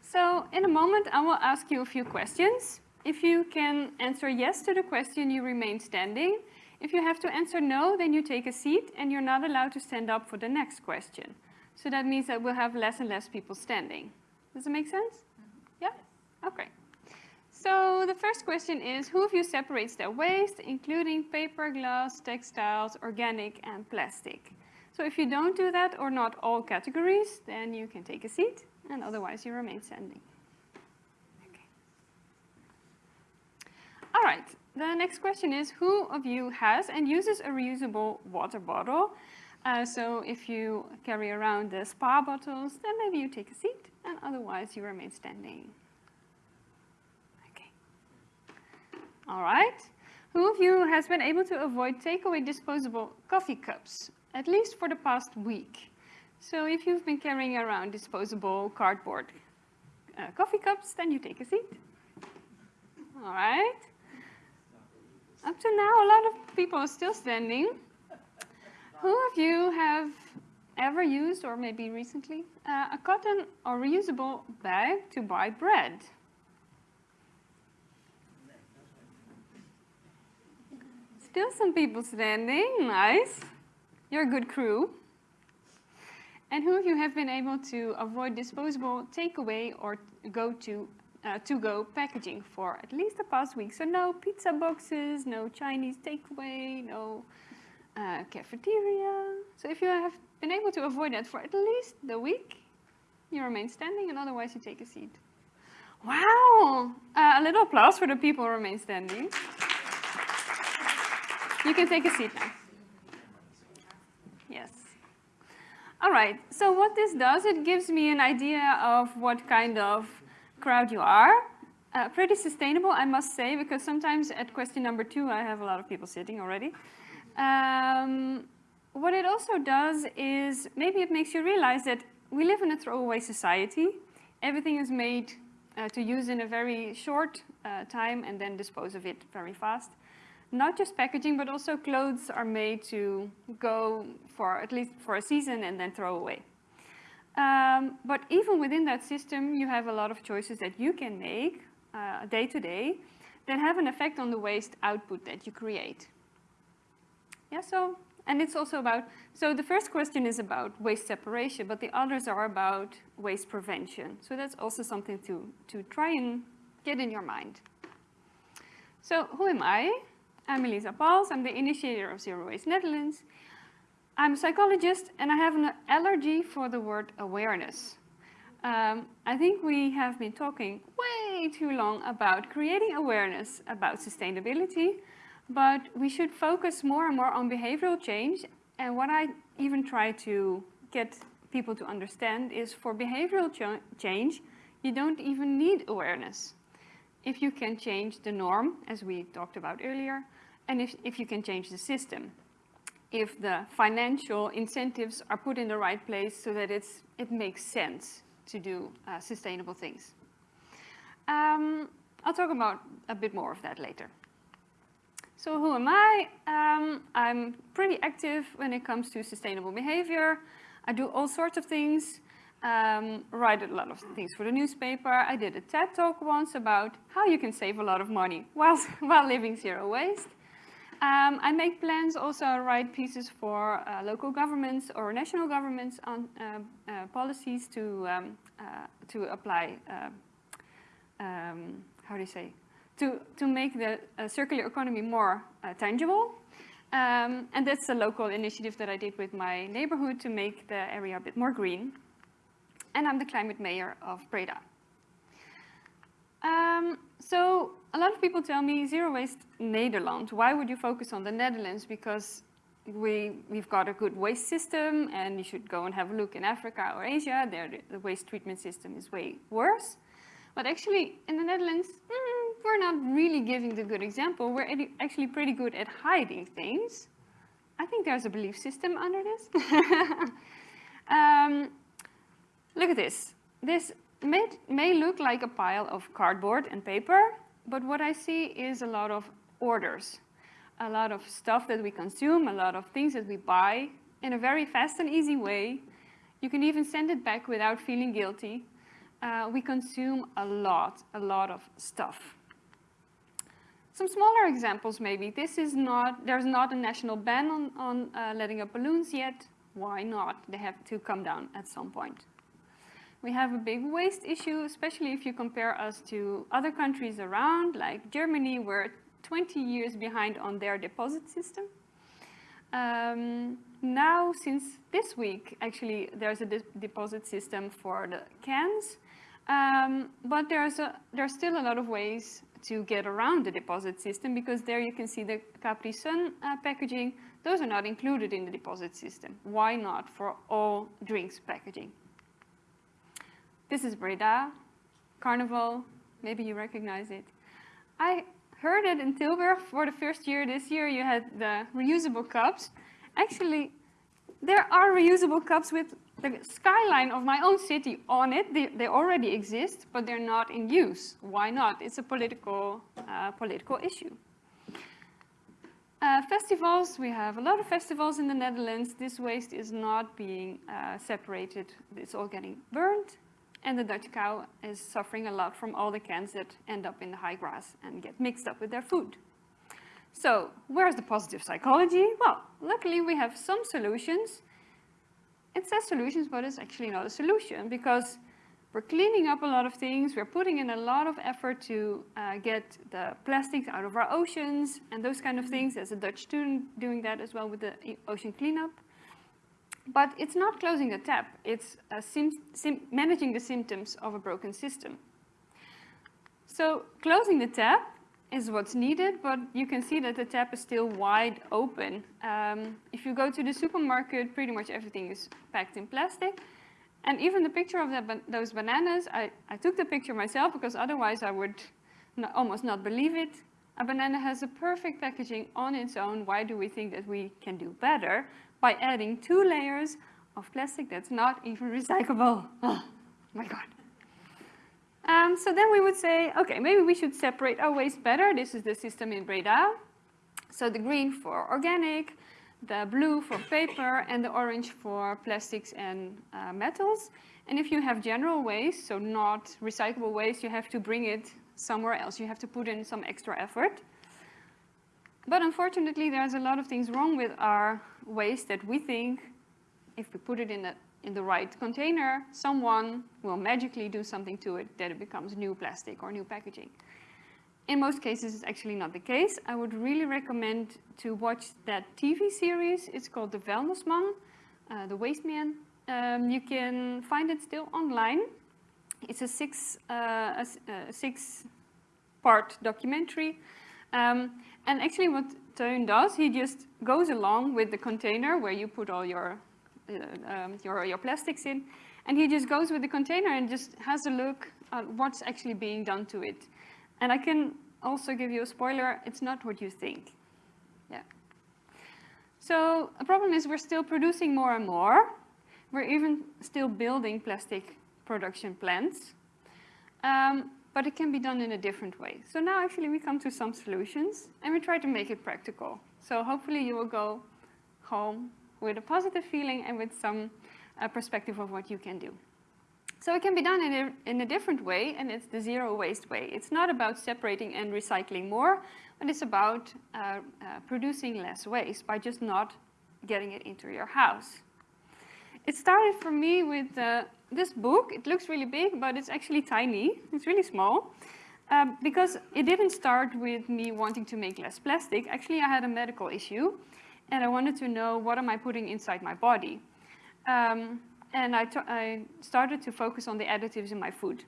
So in a moment, I will ask you a few questions. If you can answer yes to the question, you remain standing. If you have to answer no, then you take a seat and you're not allowed to stand up for the next question. So that means that we'll have less and less people standing. Does it make sense? Mm-hmm. Yeah? Okay. So the first question is, who of you separates their waste, including paper, glass, textiles, organic, and plastic? So if you don't do that, or not all categories, then you can take a seat, and otherwise you remain standing. All right, the next question is, who of you has and uses a reusable water bottle? Uh, so if you carry around the spa bottles, then maybe you take a seat, and otherwise you remain standing. Okay. All right. Who of you has been able to avoid takeaway disposable coffee cups, at least for the past week? So if you've been carrying around disposable cardboard uh, coffee cups, then you take a seat. All right. Up to now, a lot of people are still standing. Who of you have ever used, or maybe recently, uh, a cotton or reusable bag to buy bread? Still some people standing, nice. You're a good crew. And who of you have been able to avoid disposable takeaway or go to uh, to-go packaging for at least the past week? So no pizza boxes, no Chinese takeaway, no uh, cafeteria. So if you have been able to avoid that for at least the week, you remain standing and otherwise you take a seat. Wow! Uh, a little applause for the people who remain standing. You can take a seat now. Yes. All right, so what this does, it gives me an idea of what kind of crowd you are. Uh, pretty sustainable, I must say, because sometimes at question number two, I have a lot of people sitting already. Um, what it also does is, maybe it makes you realize that we live in a throwaway society. Everything is made uh, to use in a very short uh, time and then dispose of it very fast not just packaging, but also clothes are made to go for at least for a season and then throw away. Um, but even within that system, you have a lot of choices that you can make uh, day to day that have an effect on the waste output that you create. Yeah, so, and it's also about, so the first question is about waste separation, but the others are about waste prevention. So that's also something to, to try and get in your mind. So who am I? I'm Elisa Pauls, I'm the initiator of Zero Waste Netherlands. I'm a psychologist and I have an allergy for the word awareness. Um, I think we have been talking way too long about creating awareness about sustainability, but we should focus more and more on behavioral change. And what I even try to get people to understand is for behavioral ch change, you don't even need awareness. If you can change the norm, as we talked about earlier, and if, if you can change the system. If the financial incentives are put in the right place so that it's, it makes sense to do uh, sustainable things. Um, I'll talk about a bit more of that later. So who am I? Um, I'm pretty active when it comes to sustainable behavior. I do all sorts of things, um, write a lot of things for the newspaper. I did a TED talk once about how you can save a lot of money while, (laughs) while living zero waste. Um, I make plans, also write pieces for uh, local governments or national governments on uh, uh, policies to um, uh, to apply. Uh, um, how do you say? To to make the uh, circular economy more tangible. Um, and that's a local initiative that I did with my neighborhood to make the area a bit more green. And I'm the climate mayor of Breda. So a lot of people tell me zero waste Nederland. Why would you focus on the Netherlands? Because we, we've got a good waste system and you should go and have a look in Africa or Asia. There the waste treatment system is way worse. But actually in the Netherlands, mm, we're not really giving the good example. We're actually pretty good at hiding things. I think there's a belief system under this. (laughs) um, look at this. This may, may look like a pile of cardboard and paper, but what I see is a lot of orders, a lot of stuff that we consume, a lot of things that we buy in a very fast and easy way. You can even send it back without feeling guilty. Uh, we consume a lot, a lot of stuff. Some smaller examples maybe. This is not, there's not a national ban on, on uh, letting up balloons yet. Why not? They have to come down at some point. We have a big waste issue, especially if you compare us to other countries around, like Germany, we're 20 years behind on their deposit system. Um, now, since this week, actually, there's a de deposit system for the cans, um, but there's, a, there's still a lot of ways to get around the deposit system because there you can see the Capri Sun uh, packaging. Those are not included in the deposit system. Why not for all drinks packaging? This is Breda, Carnival, maybe you recognize it. I heard it in Tilburg for the first year. This year you had the reusable cups. Actually, there are reusable cups with the skyline of my own city on it. They, they already exist, but they're not in use. Why not? It's a political, uh, political issue. Uh, festivals, we have a lot of festivals in the Netherlands. This waste is not being uh, separated. It's all getting burned and the Dutch cow is suffering a lot from all the cans that end up in the high grass and get mixed up with their food. So where's the positive psychology? Well, luckily we have some solutions. It says solutions, but it's actually not a solution because We're cleaning up a lot of things. We're putting in a lot of effort to uh, get the plastics out of our oceans and those kind of things. There's a Dutch student doing that as well with the ocean cleanup. But it's not closing the tap. It's uh, managing the symptoms of a broken system. So closing the tap is what's needed, but you can see that the tap is still wide open. Um, if you go to the supermarket, pretty much everything is packed in plastic. And even the picture of ban- those bananas, I, I took the picture myself because otherwise I would almost not believe it. A banana has a perfect packaging on its own. Why do we think that we can do better? By adding two layers of plastic that's not even recyclable. (laughs) Oh my God. Um, so then we would say, okay, maybe we should separate our waste better. This is the system in Breda. So the green for organic, the blue for paper, and the orange for plastics and uh, metals. And if you have general waste, so not recyclable waste, you have to bring it somewhere else. You have to put in some extra effort. But unfortunately, there's a lot of things wrong with our waste that we think if we put it in the, in the right container, someone will magically do something to it that it becomes new plastic or new packaging. In most cases, it's actually not the case. I would really recommend to watch that TV series. It's called The Vuilnisman, uh, The Waste Man. Um, you can find it still online. It's a six, uh, a a six-part documentary. Um, and actually what Teun does, he just goes along with the container where you put all your, uh, um, your, your plastics in, and he just goes with the container and just has a look at what's actually being done to it. And I can also give you a spoiler, it's not what you think. Yeah. So the problem is we're still producing more and more. We're even still building plastic production plants. Um, but it can be done in a different way. So now actually we come to some solutions and we try to make it practical. So hopefully you will go home with a positive feeling and with some uh, perspective of what you can do. So it can be done in a, in a different way, and it's the zero waste way. It's not about separating and recycling more, but it's about uh, uh, producing less waste by just not getting it into your house. It started for me with uh, this book. It looks really big, but it's actually tiny. It's really small. Um, because it didn't start with me wanting to make less plastic. Actually, I had a medical issue, and I wanted to know what am I putting inside my body. Um, and I, I started to focus on the additives in my food.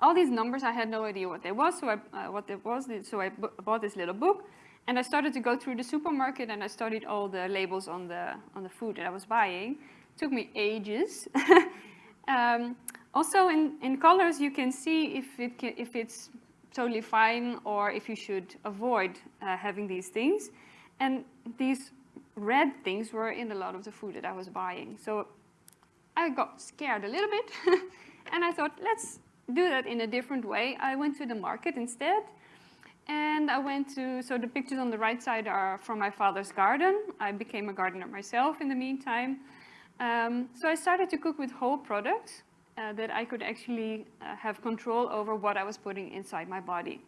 All these numbers, I had no idea what they was, so I, uh, what it was. So I bought this little book, and I started to go through the supermarket, and I studied all the labels on the on the food that I was buying. Took me ages. (laughs) um, also, in, in colors, you can see if it can, if it's totally fine or if you should avoid uh, having these things. And these red things were in a lot of the food that I was buying. So I got scared a little bit, (laughs) and I thought, let's do that in a different way. I went to the market instead, and I went to, so the pictures on the right side are from my father's garden. I became a gardener myself in the meantime. Um, so I started to cook with whole products uh, that I could actually uh, have control over what I was putting inside my body.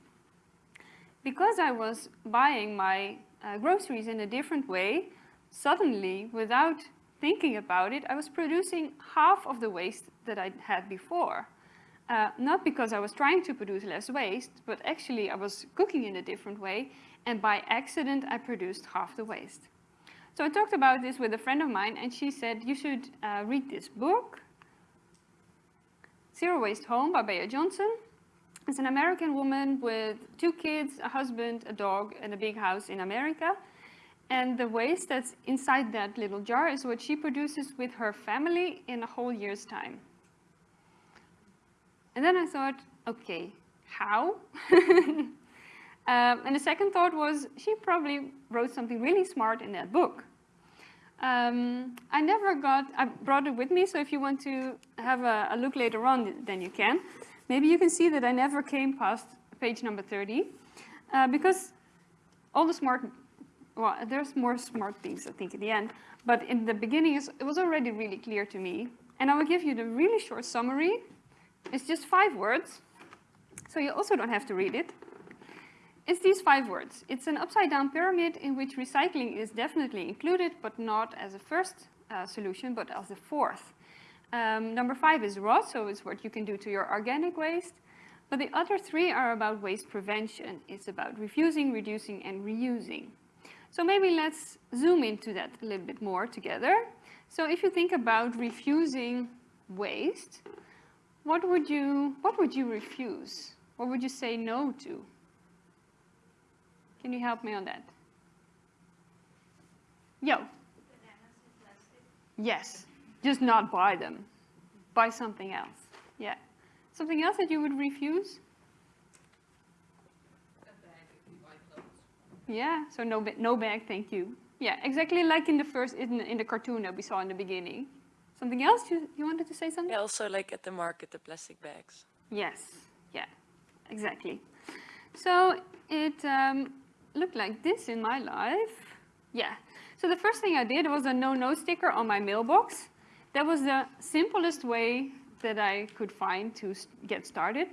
Because I was buying my uh, groceries in a different way, suddenly, without thinking about it, I was producing half of the waste that I had before. Uh, not because I was trying to produce less waste, but actually I was cooking in a different way, and by accident I produced half the waste. So I talked about this with a friend of mine, and she said, you should uh, read this book, Zero Waste Home by Bea Johnson. It's an American woman with two kids, a husband, a dog, and a big house in America. And the waste that's inside that little jar is what she produces with her family in a whole year's time. And then I thought, okay, how? (laughs) um, and the second thought was, she probably wrote something really smart in that book. Um, I never got, I brought it with me, so if you want to have a, a look later on, then you can. Maybe you can see that I never came past page number 30, uh, because all the smart, well, there's more smart things, I think, at the end, but in the beginning, it was already really clear to me. And I will give you the really short summary. It's just five words, so you also don't have to read it. It's these five words. It's an upside-down pyramid in which recycling is definitely included, but not as a first uh, solution, but as a fourth. Um, number five is rot, so it's what you can do to your organic waste. But the other three are about waste prevention. It's about refusing, reducing, and reusing. So maybe let's zoom into that a little bit more together. So if you think about refusing waste, what would you, what would you refuse? What would you say no to? Can you help me on that? Yo. Yes, just not buy them. Buy something else. Yeah. Something else that you would refuse? Yeah, so no, ba- no bag, thank you. Yeah, exactly like in the first, in, the- in the cartoon that we saw in the beginning. Something else? You, you wanted to say something? Yeah, also like at the market, the plastic bags. Yes, yeah, exactly. So it um, looked like this in my life. Yeah, so the first thing I did was a no-no sticker on my mailbox. That was the simplest way that I could find to get started.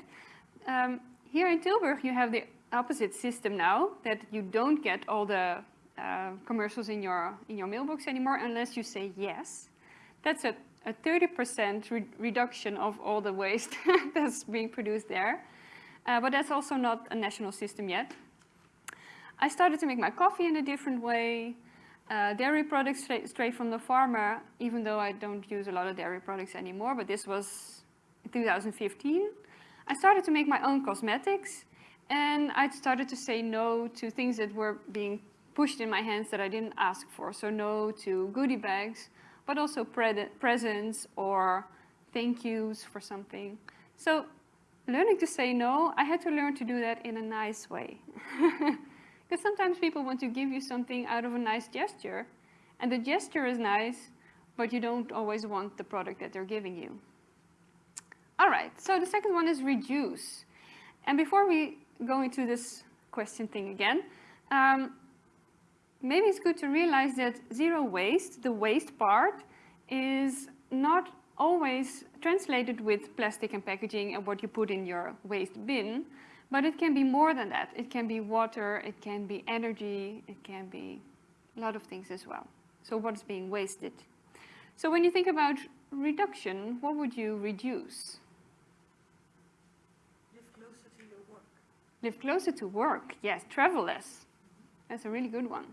Um, here in Tilburg, you have the opposite system now, that you don't get all the uh, commercials in your, in your mailbox anymore unless you say yes. That's a, a 30% re reduction of all the waste (laughs) that's being produced there. Uh, but that's also not a national system yet. I started to make my coffee in a different way. Uh, dairy products straight, straight from the farmer, even though I don't use a lot of dairy products anymore, but this was in 2015. I started to make my own cosmetics, and I started to say no to things that were being pushed in my hands that I didn't ask for. So no to goodie bags, but also pre presents or thank yous for something. So learning to say no, I had to learn to do that in a nice way. (laughs) Because sometimes people want to give you something out of a nice gesture, and the gesture is nice, but you don't always want the product that they're giving you. All right, so the second one is reduce. And before we go into this question thing again, um, maybe it's good to realize that zero waste, the waste part, is not always translated with plastic and packaging and what you put in your waste bin, but it can be more than that. It can be water, it can be energy, it can be a lot of things as well. So what's being wasted? So when you think about reduction, what would you reduce? Live closer to your work. Live closer to work. Yes, travel less. That's a really good one.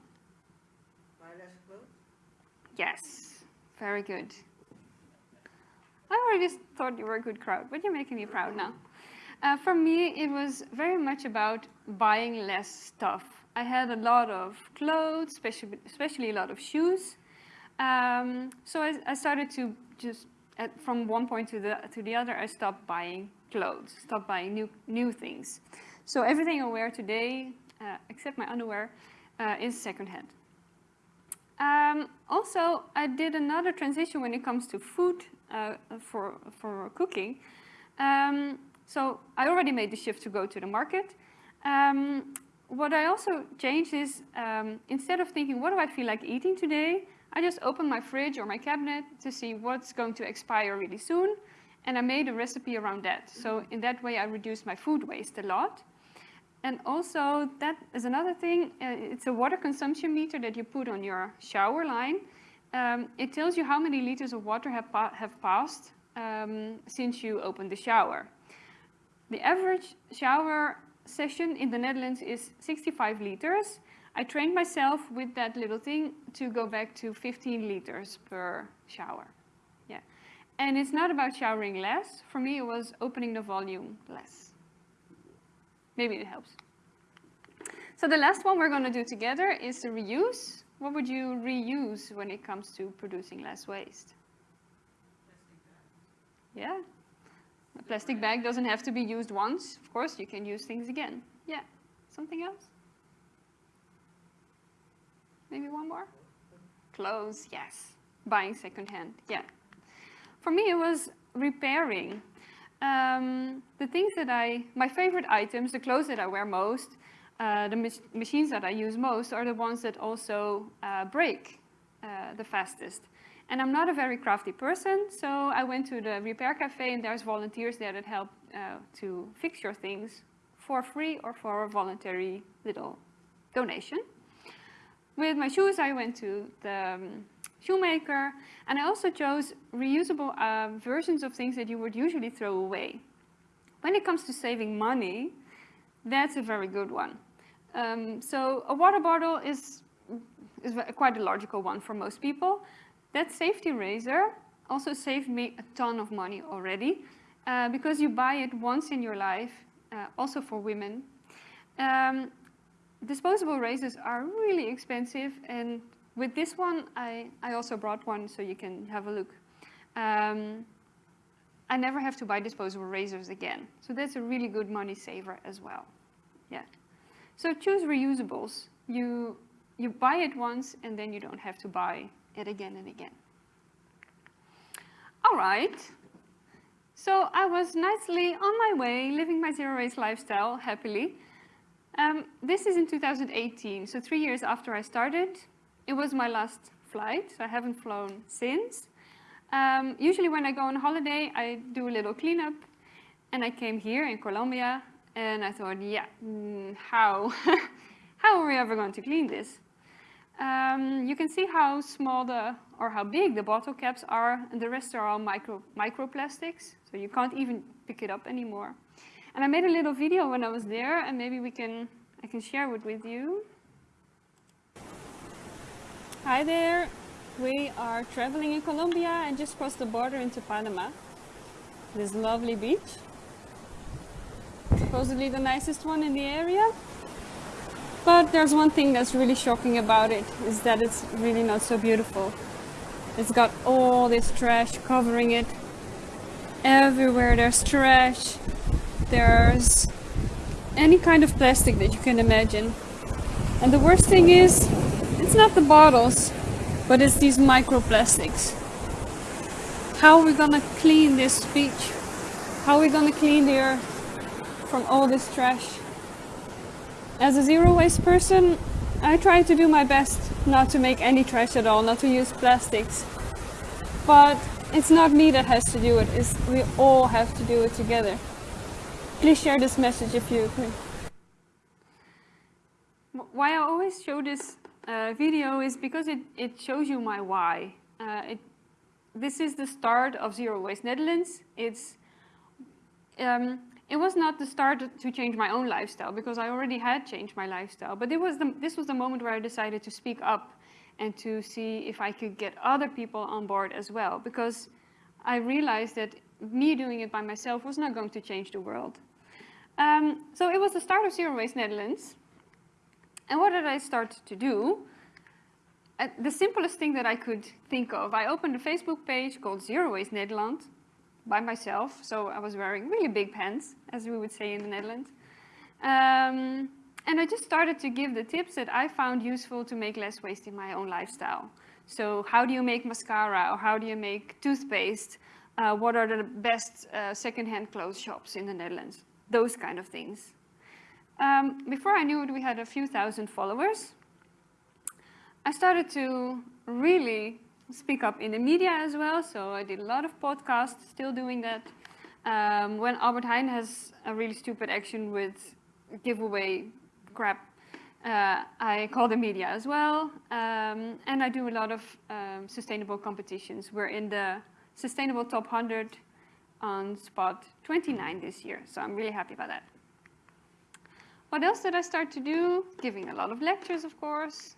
Buy less clothes. Yes, very good. I already thought you were a good crowd, but you're making me proud now. Uh, for me, it was very much about buying less stuff. I had a lot of clothes, especially, especially a lot of shoes. Um, so I, I started to just, at, from one point to the, to the other, I stopped buying clothes, stopped buying new, new things. So everything I wear today, uh, except my underwear, uh, is secondhand. Um, also, I did another transition when it comes to food uh, for, for cooking. Um, so I already made the shift to go to the market. Um, what I also changed is, um, instead of thinking, what do I feel like eating today? I just opened my fridge or my cabinet to see what's going to expire really soon. And I made a recipe around that. So in that way, I reduced my food waste a lot. And also, that is another thing. Uh, it's a water consumption meter that you put on your shower line. Um, it tells you how many liters of water have, pa have passed um, since you opened the shower. The average shower session in the Netherlands is 65 liters. I trained myself with that little thing to go back to 15 liters per shower. Yeah. And it's not about showering less. For me, it was opening the volume less. Maybe it helps. So the last one we're going to do together is the reuse. What would you reuse when it comes to producing less waste? Yeah. A plastic bag doesn't have to be used once. Of course, you can use things again. Yeah. Something else? Maybe one more? Clothes, yes. Buying secondhand, yeah. For me, it was repairing. Um, the things that I, my favorite items, the clothes that I wear most, uh, the mach machines that I use most are the ones that also uh, break uh, the fastest. And I'm not a very crafty person, so I went to the repair cafe and there's volunteers there that help uh, to fix your things for free or for a voluntary little donation. With my shoes, I went to the um, shoemaker. And I also chose reusable uh, versions of things that you would usually throw away. When it comes to saving money, that's a very good one. Um, so a water bottle is, is quite a logical one for most people. That safety razor also saved me a ton of money already uh, because you buy it once in your life, uh, also for women. Um, disposable razors are really expensive and with this one, I, I also brought one so you can have a look. Um, I never have to buy disposable razors again. So that's a really good money saver as well. Yeah. So choose reusables. You, you buy it once and then you don't have to buy it again and again. All right. So I was nicely on my way, living my zero waste lifestyle happily. Um, this is in 2018, so three years after I started. It was my last flight, so I haven't flown since. Um, usually when I go on holiday, I do a little cleanup. And I came here in Colombia, and I thought, yeah, mm, how? (laughs) how are we ever going to clean this? Um, you can see how small the, or how big the bottle caps are, and the rest are all micro, microplastics, so you can't even pick it up anymore. And I made a little video when I was there, and maybe we can, I can share it with you. Hi there, we are traveling in Colombia and just crossed the border into Panama. This lovely beach, supposedly the nicest one in the area. But there's one thing that's really shocking about it, is that it's really not so beautiful. It's got all this trash covering it. Everywhere there's trash. There's any kind of plastic that you can imagine. And the worst thing is, it's not the bottles, but it's these microplastics. How are we gonna clean this beach? How are we gonna clean the earth from all this trash? As a zero waste person, I try to do my best not to make any trash at all, not to use plastics. But it's not me that has to do it, it's, we all have to do it together. Please share this message if you agree. Why I always show this uh, video is because it, it shows you my why. Uh, it, this is the start of Zero Waste Netherlands. It's um, it was not the start to change my own lifestyle because I already had changed my lifestyle, but it was the, this was the moment where I decided to speak up and to see if I could get other people on board as well because I realized that me doing it by myself was not going to change the world. Um, so it was the start of Zero Waste Netherlands. And what did I start to do? Uh, the simplest thing that I could think of, I opened a Facebook page called Zero Waste Nederland by myself. So I was wearing really big pants, as we would say in the Netherlands. Um, and I just started to give the tips that I found useful to make less waste in my own lifestyle. So how do you make mascara or how do you make toothpaste? Uh, what are the best uh, second-hand clothes shops in the Netherlands? Those kind of things. Um, before I knew it, we had a few thousand followers. I started to really speak up in the media as well. So I did a lot of podcasts, still doing that. Um, when Albert Heijn has a really stupid action with giveaway crap, uh, I call the media as well. Um, and I do a lot of um, sustainable competitions. We're in the Sustainable Top 100 on spot 29 this year. So I'm really happy about that. What else did I start to do? Giving a lot of lectures, of course.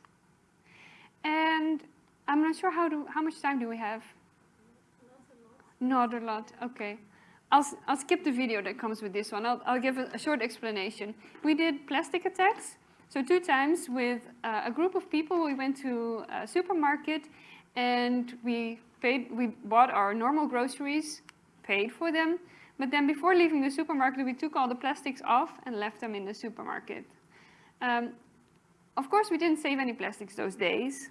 And I'm not sure how, do, how much time do we have? Not a lot. Not a lot, okay. I'll, I'll skip the video that comes with this one. I'll, I'll give a, a short explanation. We did plastic attacks. So two times with uh, a group of people, we went to a supermarket and we paid, we bought our normal groceries, paid for them, but then before leaving the supermarket, we took all the plastics off and left them in the supermarket. Um, of course, we didn't save any plastics those days,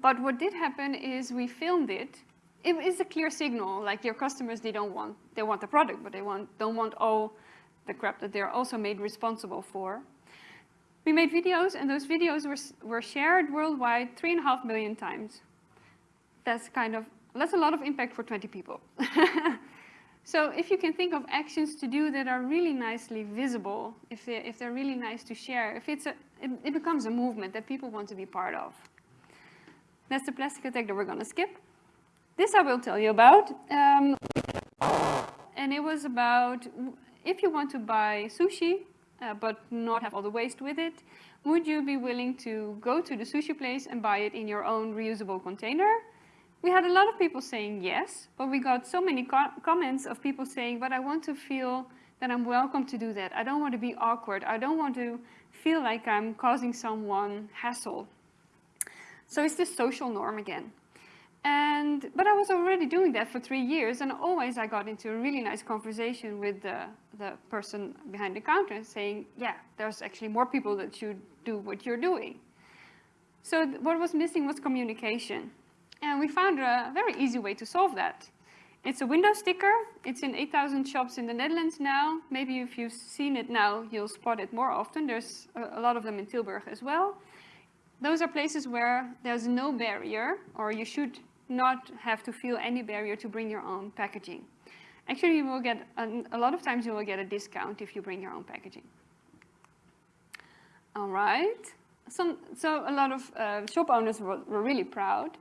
but what did happen is we filmed it. It is a clear signal, like your customers, they don't want, they want the product, but they want, don't want all the crap that they're also made responsible for. We made videos, and those videos were, were shared worldwide three and a half million times. That's kind of, that's a lot of impact for 20 people. (laughs) so if you can think of actions to do that are really nicely visible, if they're, if they're really nice to share, if it's a, it, it becomes a movement that people want to be part of. That's the plastic attack that we're going to skip. This I will tell you about. Um, and it was about if you want to buy sushi, uh, but not have all the waste with it, would you be willing to go to the sushi place and buy it in your own reusable container? We had a lot of people saying yes, but we got so many co comments of people saying, but I want to feel that I'm welcome to do that. I don't want to be awkward. I don't want to feel like I'm causing someone hassle. So it's the social norm again. And, but I was already doing that for three years and always I got into a really nice conversation with the, the person behind the counter saying, yeah, there's actually more people that should do what you're doing. So what was missing was communication. And we found a very easy way to solve that. It's a window sticker. It's in 8,000 shops in the Netherlands now. Maybe if you've seen it now, you'll spot it more often. There's a, a lot of them in Tilburg as well. Those are places where there's no barrier, or you should not have to feel any barrier to bring your own packaging. Actually, you will get, a, a lot of times you will get a discount if you bring your own packaging. All right. Some, so a lot of uh, shop owners were, were really proud.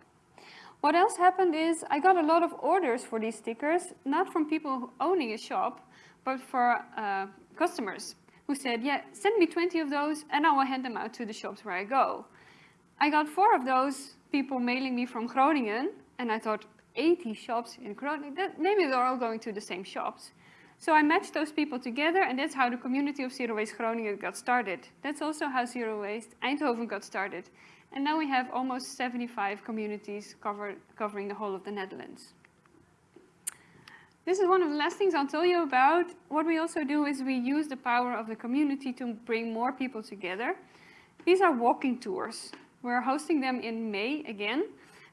What else happened is I got a lot of orders for these stickers, not from people owning a shop, but for uh, customers who said, yeah, send me 20 of those and I will hand them out to the shops where I go. I got four of those people mailing me from Groningen, and I thought, 80 shops in Groningen, that, maybe they're all going to the same shops. So I matched those people together, and that's how the community of Zero Waste Groningen got started. That's also how Zero Waste Eindhoven got started. And now we have almost 75 communities cover, covering the whole of the Netherlands. This is one of the last things I'll tell you about. What we also do is we use the power of the community to bring more people together. These are walking tours. We're hosting them in May again.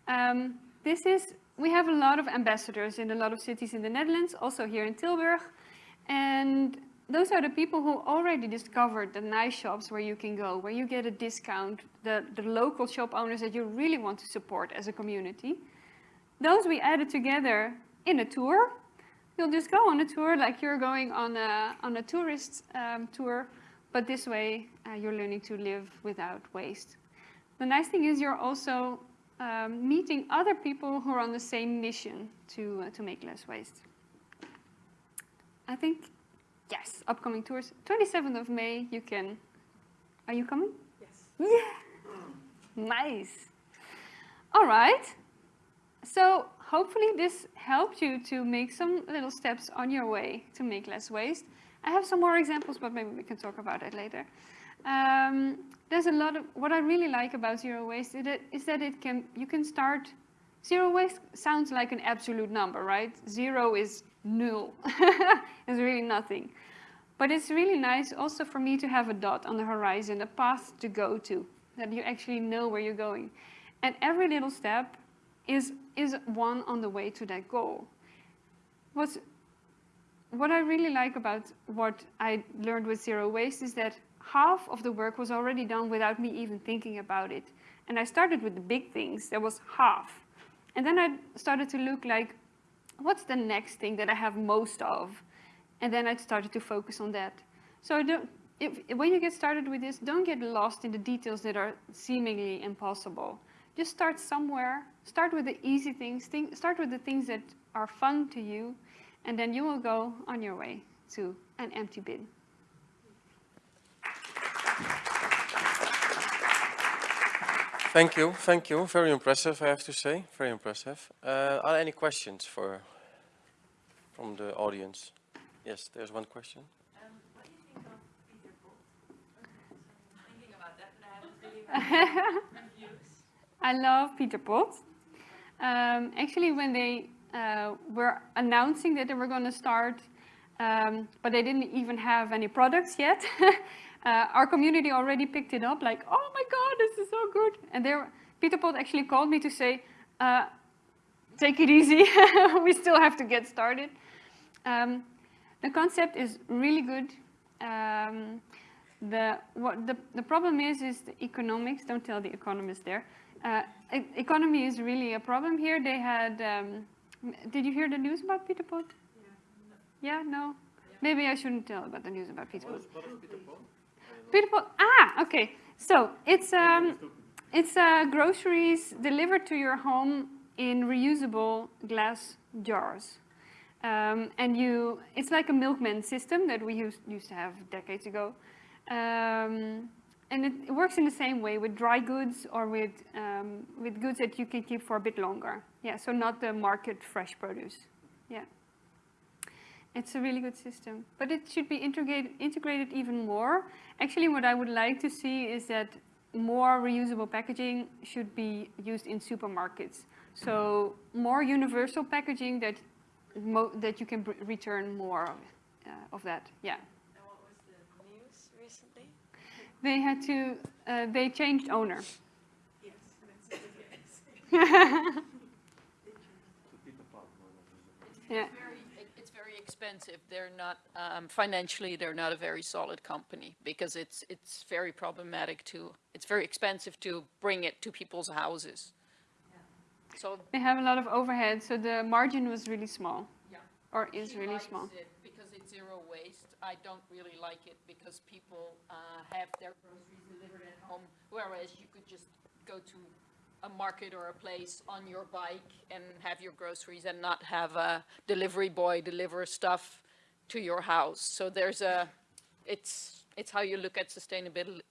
Um, this is, we have a lot of ambassadors in a lot of cities in the Netherlands, also here in Tilburg. And those are the people who already discovered the nice shops where you can go, where you get a discount, the, the local shop owners that you really want to support as a community. Those we added together in a tour. You'll just go on a tour like you're going on a, on a tourist um, tour, but this way uh, you're learning to live without waste. The nice thing is you're also um, meeting other people who are on the same mission to, uh, to make less waste. I think Yes, upcoming tours. 27th of May, you can. Are you coming? Yes. Yeah. Nice. All right. So hopefully this helped you to make some little steps on your way to make less waste. I have some more examples, but maybe we can talk about it later. Um, there's a lot of, what I really like about zero waste is that, it can, you can start, zero waste sounds like an absolute number, right? Zero is null. it's (laughs) really nothing. But it's really nice also for me to have a dot on the horizon, a path to go to, that you actually know where you're going. And every little step is, is one on the way to that goal. What's, what I really like about what I learned with Zero Waste is that half of the work was already done without me even thinking about it. And I started with the big things, there was half. And then I started to look like, what's the next thing that I have most of? And then I started to focus on that. So if, when you get started with this, don't get lost in the details that are seemingly impossible. Just start somewhere, start with the easy things, think, start with the things that are fun to you, and then you will go on your way to an empty bin. Thank you, thank you. Very impressive, I have to say. Very impressive. Uh, are there any questions for from the audience? Yes, there's one question. Um, what do you think of Pieter Pot? thinking about that, but I haven't really (laughs) I love Pieter Pot. Um, actually, when they uh, were announcing that they were going to start, um, but they didn't even have any products yet, (laughs) uh, our community already picked it up like, oh my god, this is so good. And there, Pieter Pot actually called me to say, uh, take it easy, (laughs) we still have to get started. Um, the concept is really good. Um, the, what the, the problem is, is the economics, don't tell the economists there. Uh, e economy is really a problem here. They had, um, did you hear the news about Pieter Pot? Yeah, no? Yeah. Maybe I shouldn't tell about the news about Pieter Pot. Pieter Pot? Pieter Pot, ah, okay. So it's, um, It's uh, groceries delivered to your home in reusable glass jars. Um, and you, it's like a milkman system that we used, used to have decades ago. Um, and it, it works in the same way with dry goods or with, um, with goods that you can keep for a bit longer. Yeah, so not the market fresh produce. Yeah. It's a really good system, but it should be integrated, integrated even more. Actually, what I would like to see is that more reusable packaging should be used in supermarkets. So more universal packaging that mo that you can br- return more of, uh, of that. Yeah. And what was the news recently? They had to. Uh, they changed owner. Yes, yes. (laughs) Yeah. very, it- it's very expensive. They're not, um, financially, they're not a very solid company because it's, it's very problematic to, it's very expensive to bring it to people's houses. So, They have a lot of overhead, so the margin was really small, yeah. or is She really likes small. it Because it's zero waste. I don't really like it because people, uh, have their groceries delivered at home, whereas you could just go to a market or a place on your bike and have your groceries and not have a delivery boy deliver stuff to your house. So there's a, it's, it's how you look at sustainability.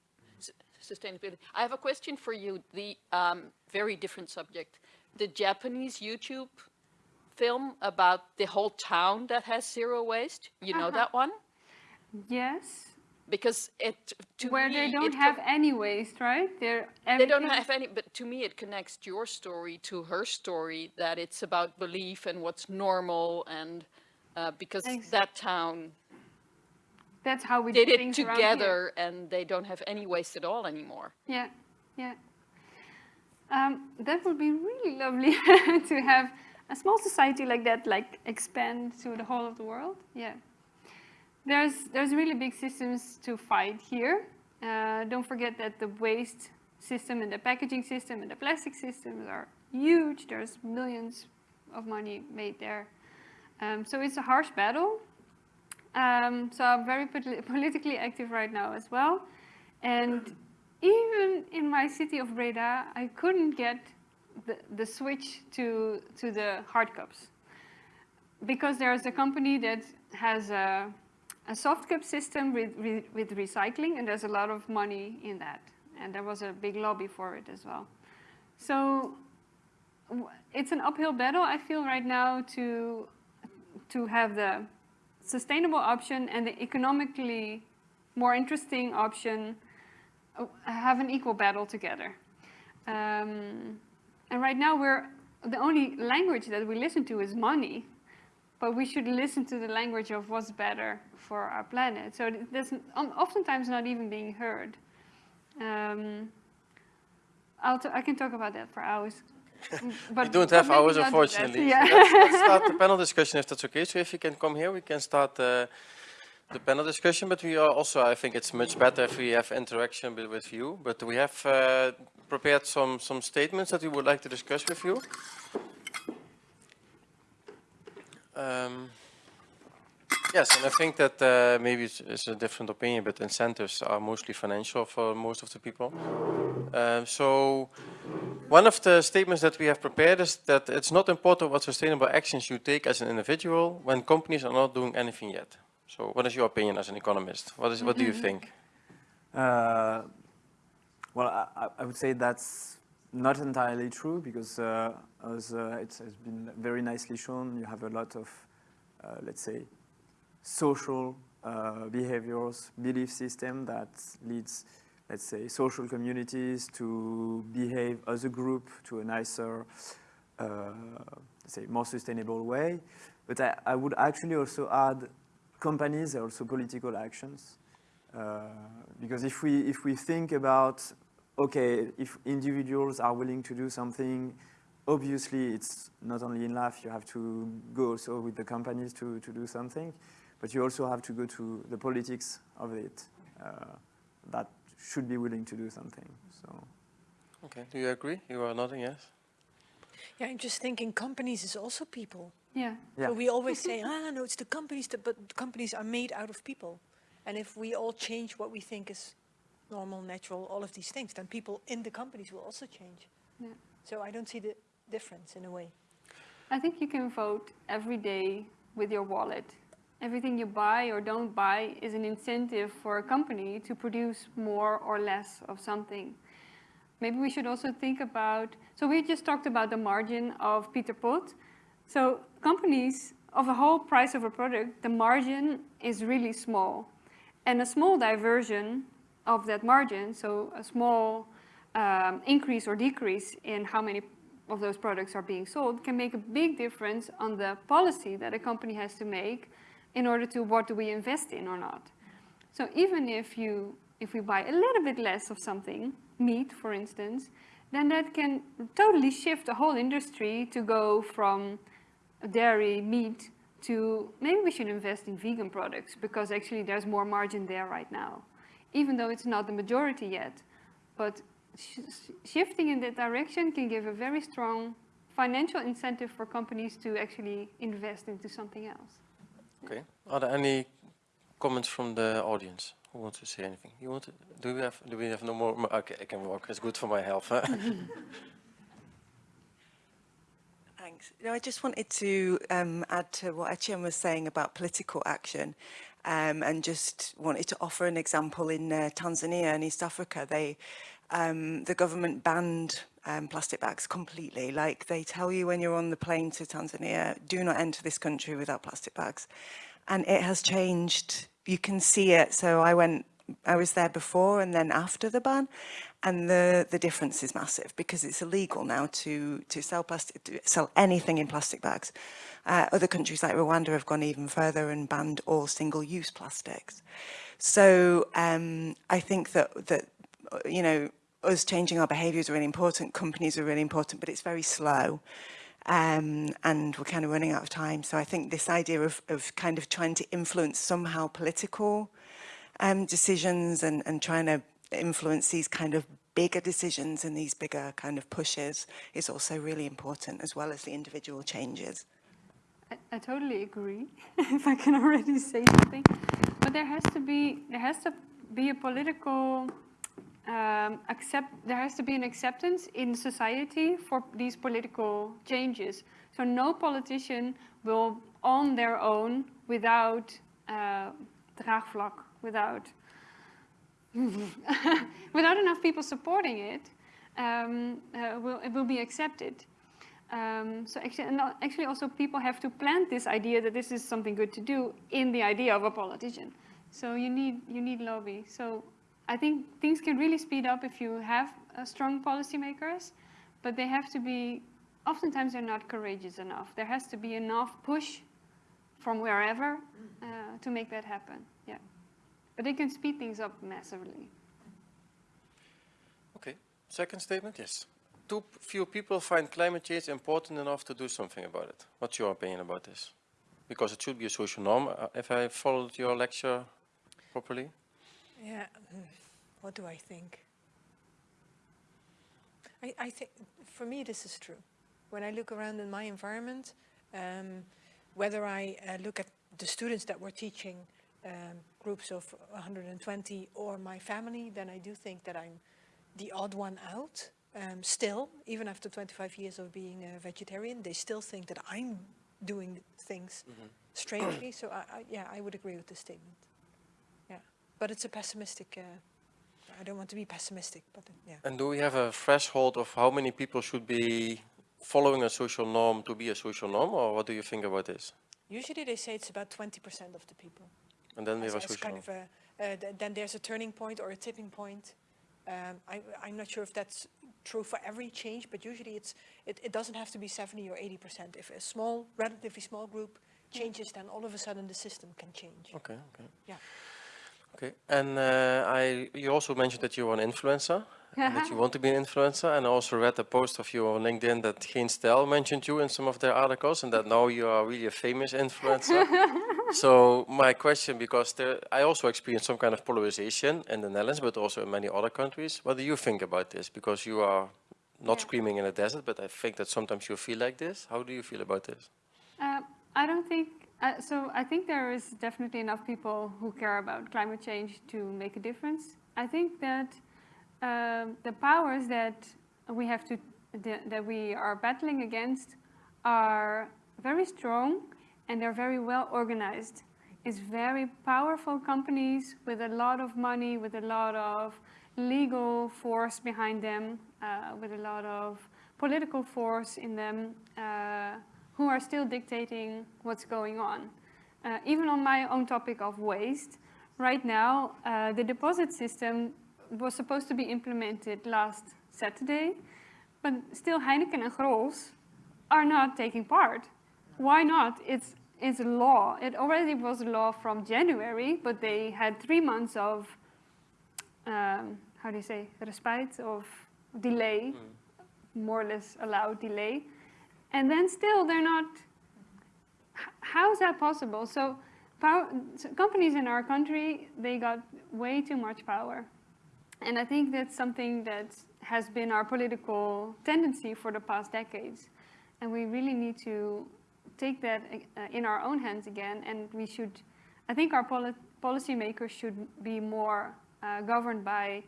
Sustainability. I have a question for you, the, um, very different subject. The Japanese YouTube film about the whole town that has zero waste, you know Uh-huh. that one? Yes. Because it, to Where me, they don't have any waste, right? They're They don't have any, but to me, it connects your story to her story, that it's about belief and what's normal and, uh, because Ex- that town That's how we did it things around here. together and they don't have any waste at all anymore. Yeah, yeah. Um, that would be really lovely (laughs) to have a small society like that, like expand to the whole of the world. Yeah. There's there's really big systems to fight here. Uh, don't forget that the waste system and the packaging system and the plastic systems are huge. There's millions of money made there. Um, so it's a harsh battle. Um, so I'm very poli- (laughs) politically active right now as well. And even in my city of Breda, I couldn't get the, the switch to, to the hard cups. Because there's a company that has a, a soft cup system with, with, with recycling, and there's a lot of money in that. And there was a big lobby for it as well. So it's an uphill battle, I feel, right now to, to have the sustainable option and the economically more interesting option uh, have an equal battle together. Um, and right now we're the only language that we listen to is money, but we should listen to the language of what's better for our planet. So that's oftentimes not even being heard. Um, I'll t- I can talk about that for hours. (laughs) But We don't have hours, not do that. unfortunately. Yeah. (laughs) Let's, let's start the (laughs) panel discussion if that's okay. So if you can come here, we can start uh, the panel discussion. But we are also, I think it's much better if we have interaction with, with you. But we have uh, prepared some, some statements that we would like to discuss with you. Um, yes, and I think that uh, maybe it's, it's a different opinion, but incentives are mostly financial for most of the people. Uh, so one of the statements that we have prepared is that it's not important what sustainable actions you take as an individual when companies are not doing anything yet. So what is your opinion as an economist? What, is, what do you think? Uh, well, I- I would say that's not entirely true because, uh, as uh, it has been very nicely shown, you have a lot of, uh, let's say, social uh, behaviors, belief system that leads, let's say, social communities to behave as a group to a nicer, uh, say, more sustainable way. But I, I would actually also add companies are also political actions. Uh, because if we, if we think about, okay, if individuals are willing to do something, obviously it's not only in life, you have to go also with the companies to, to do something, but you also have to go to the politics of it uh, that should be willing to do something. So. Okay, do you agree? You are nodding, yes? Yeah, I'm just thinking companies is also people. Yeah. Yeah. So we always (laughs) say, ah, no, it's the companies, that, but companies are made out of people. And if we all change what we think is normal, natural, all of these things, then people in the companies will also change. Yeah. So I don't see the difference in a way. I think you can vote every day with your wallet. Everything you buy or don't buy is an incentive for a company to produce more or less of something. Maybe we should also think about, so we just talked about the margin of Pieter Pot. So companies, of the whole price of a product, the margin is really small. And a small diversion of that margin, so a small um, increase or decrease in how many of those products are being sold can make a big difference on the policy that a company has to make in order to what do we invest in or not. So even if you if we buy a little bit less of something, meat for instance, then that can totally shift the whole industry to go from dairy, meat, to maybe we should invest in vegan products because actually there's more margin there right now. Even though it's not the majority yet. But sh shifting in that direction can give a very strong financial incentive for companies to actually invest into something else. Okay. Are there any comments from the audience? Who wants to say anything? You want to, do we have, do we have no more? Okay, I can walk. It's good for my health. huh? (laughs) Thanks. No, I just wanted to um, add to what Etienne was saying about political action um, and just wanted to offer an example in uh, Tanzania and East Africa. They, um, the government banned um, plastic bags completely. Like they tell you when you're on the plane to Tanzania, do not enter this country without plastic bags. And it has changed. You can see it. So I went, I was there before and then after the ban. And the, the difference is massive because it's illegal now to, to sell plastic, to sell anything in plastic bags. Uh, other countries like Rwanda have gone even further and banned all single-use plastics. So um, I think that, that, you know, us changing our behaviour is really important, companies are really important, but it's very slow. Um, and we're kind of running out of time. So I think this idea of, of kind of trying to influence somehow political um, decisions and, and trying to influence these kind of bigger decisions and these bigger kind of pushes is also really important as well as the individual changes. I, I totally agree, (laughs) if I can already say something. But there has to be, there has to be a political um, accept, there has to be an acceptance in society for these political changes. So no politician will on their own without uh, draagvlak, without (laughs) without enough people supporting it, um, uh, will, it will be accepted. Um, so actually, and actually also people have to plant this idea that this is something good to do in the idea of a politician. So you need, you need lobby. So I think things can really speed up if you have uh, strong policymakers, but they have to be, oftentimes they're not courageous enough. There has to be enough push from wherever uh, to make that happen, yeah. But they can speed things up massively. Okay. Second statement, yes. Too few people find climate change important enough to do something about it. What's your opinion about this? Because it should be a social norm, uh, if I followed your lecture properly. Yeah, what do I think? I, I think, for me, this is true. When I look around in my environment, um, whether I uh, look at the students that we're teaching, um, groups of 120, or my family, then I do think that I'm the odd one out. Um, still, even after 25 years of being a vegetarian, they still think that I'm doing things strangely. so, I, I, yeah, I would agree with this statement. Yeah, but it's a pessimistic. Uh, I don't want to be pessimistic, but uh, yeah. And do we have a threshold of how many people should be following a social norm to be a social norm, or what do you think about this? Usually they say it's about 20% of the people. And then we as, have a as social kind of a, uh, th- then there's a turning point or a tipping point. Um, I, I'm not sure if that's true for every change, but usually it's, it, it doesn't have to be 70 or 80%. If a small, relatively small group changes, then all of a sudden the system can change. Okay, okay. Yeah. Okay, and uh, I, you also mentioned that you're an influencer, that you (laughs) want to be an influencer, and I also read a post of you on LinkedIn that Geen Stijl mentioned you in some of their articles, and that now you are really a famous influencer. (laughs) so my question, because there, I also experienced some kind of polarization in the Netherlands, but also in many other countries. What do you think about this? Because you are not Yeah. screaming in a desert, but I think that sometimes you feel like this. How do you feel about this? Uh, I don't think Uh, so I think there is definitely enough people who care about climate change to make a difference. I think that um, the powers that we have to that we are battling against are very strong and they're very well organized. It's very powerful companies with a lot of money, with a lot of legal force behind them, uh, with a lot of political force in them, uh, who are still dictating what's going on. Uh, even on my own topic of waste, right now, uh, the deposit system was supposed to be implemented last Saturday, but still Heineken and Grolsch are not taking part. Why not? It's, it's a law. It already was a law from January, but they had three months of, um, how do you say, respite, of delay, more or less allowed delay. And then still they're not, how is that possible? So, power, so companies in our country, they got way too much power. And I think that's something that has been our political tendency for the past decades. And we really need to take that uh, in our own hands again. And we should, I think our poli policymakers should be more uh, governed by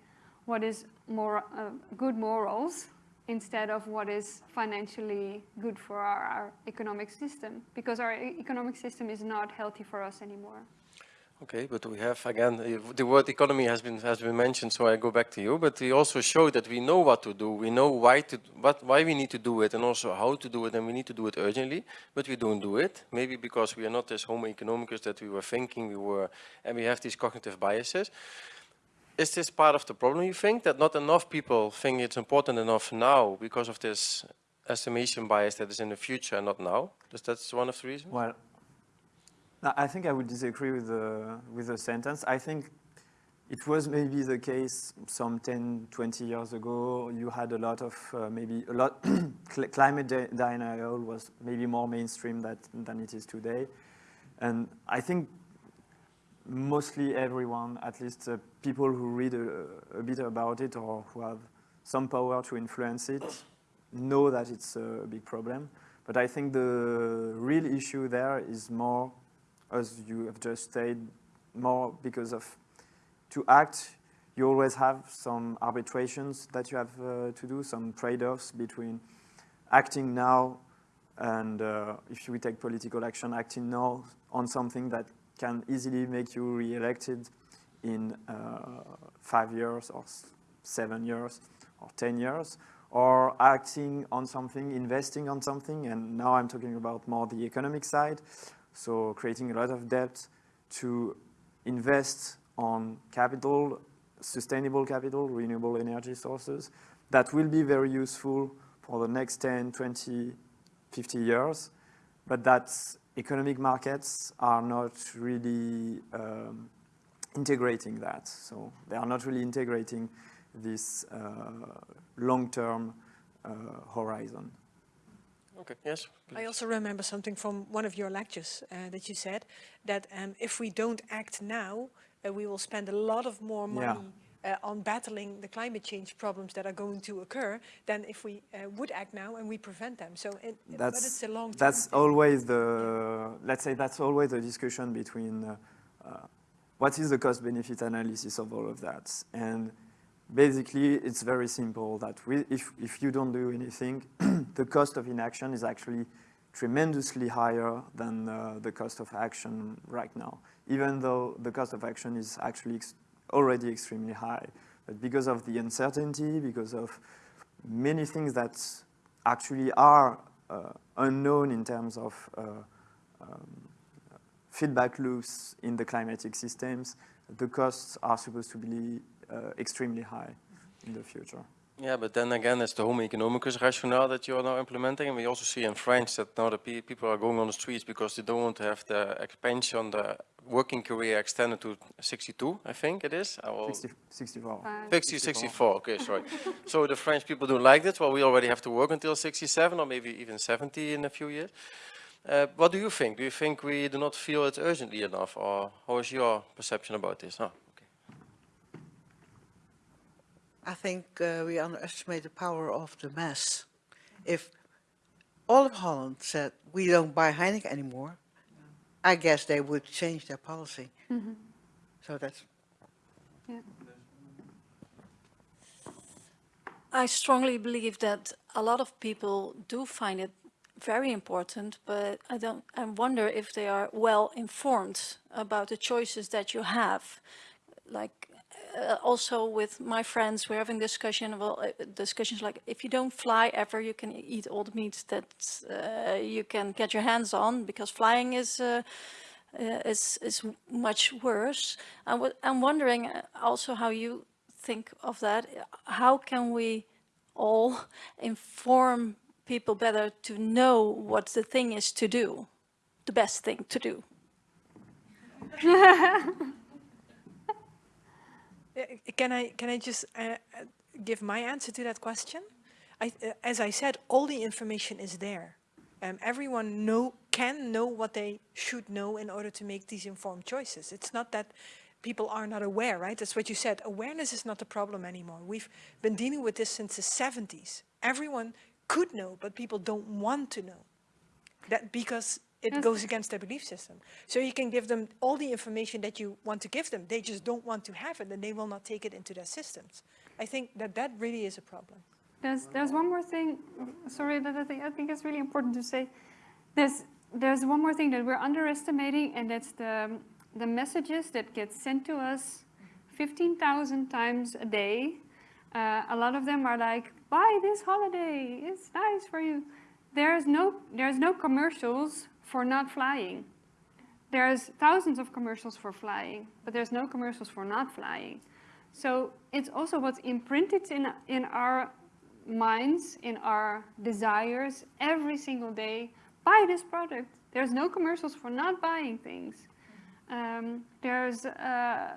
what is more uh, good morals instead of what is financially good for our, our economic system. Because our economic system is not healthy for us anymore. Okay, but we have again uh, the word economy has been has been mentioned, so I go back to you. But we also show that we know what to do, we know why to what why we need to do it, and also how to do it, and we need to do it urgently. But we don't do it, maybe because we are not as homo economicus that we were thinking we were, and we have these cognitive biases. Is this part of the problem? You think that not enough people think it's important enough now because of this estimation bias that is in the future and not now? Is that one of the reasons? Well, I think I would disagree with the, with the sentence. I think it was maybe the case some 10, 20 years ago. You had a lot of, uh, maybe a lot, (clears throat) climate de denial was maybe more mainstream that, than it is today. And I think mostly everyone, at least uh, people who read a, a bit about it or who have some power to influence it, know that it's a big problem. But I think the real issue there is more, as you have just said, more because of to act, you always have some arbitrations that you have uh, to do, some trade-offs between acting now and uh, if we take political action, acting now on something that can easily make you re-elected in uh, five years or seven years or 10 years, or acting on something, investing on something, and now I'm talking about more the economic side, so creating a lot of debt to invest on capital, sustainable capital, renewable energy sources, that will be very useful for the next 10, 20, 50 years, but that economic markets are not really um, integrating that. So they are not really integrating this uh, long-term uh, horizon. Okay, yes. I also remember something from one of your lectures uh, that you said that um, if we don't act now, uh, we will spend a lot of more money Yeah. uh, on battling the climate change problems that are going to occur than if we uh, would act now and we prevent them. So, it, but That's, it's a long that's always the, let's say that's always the discussion between uh, uh, what is the cost benefit analysis of all of that. And basically it's very simple that we, if, if you don't do anything, (clears throat) the cost of inaction is actually tremendously higher than uh, the cost of action right now, even though the cost of action is actually ex already extremely high. But because of the uncertainty, because of many things that actually are uh, unknown in terms of uh, um, feedback loops in the climatic systems, the costs are supposed to be extremely high in the future. Yeah, but then again, it's the homo economicus rationale that you are now implementing. And we also see in France that now the pe people are going on the streets because they don't want to have the expansion, the working career extended to 62, I think it is. I will 60, 64. 60, 64, okay, (laughs) sorry. so the French people don't like this. Well, we already have to work until 67 or maybe even 70 in a few years. Uh, what do you think? Do you think we do not feel it urgently enough or how is your perception about this? Oh, I think uh, we underestimate the power of the mass. If all of Holland said, we don't buy Heineken anymore, I guess they would change their policy. Mhm. So that's, Yeah. I strongly believe that a lot of people do find it very important, but I don't, I wonder if they are well informed about the choices that you have. Like, uh, also with my friends, we're having discussion, well, uh, discussions like, if you don't fly ever, you can eat all the meat that uh, you can get your hands on, because flying is, uh, uh, is, is much worse. I'm wondering uh, also how you think of that. How can we all inform people better to know what the thing is to do, the best thing to do? (laughs) Uh, Can I, can I just uh, uh, give my answer to that question? I, uh, as I said, all the information is there. Um, everyone know, can know what they should know in order to make these informed choices. It's not that people are not aware, right? That's what you said. Awareness is not the problem anymore. We've been dealing with this since the 70s. Everyone could know, but people don't want to know. That because it Yes. goes against their belief system. So you can give them all the information that you want to give them. They just don't want to have it and they will not take it into their systems. I think that that really is a problem. There's, there's one more thing, sorry, that I think, I think it's really important to say. There's, there's one more thing that we're underestimating, and that's the, the messages that get sent to us 15,000 times a day. Uh, a lot of them are like, buy this holiday, it's nice for you. There's no, there's no commercials for not flying. There's thousands of commercials for flying, but there's no commercials for not flying. So it's also what's imprinted in, in our minds, in our desires every single day. Buy this product. There's no commercials for not buying things. Um, there's uh,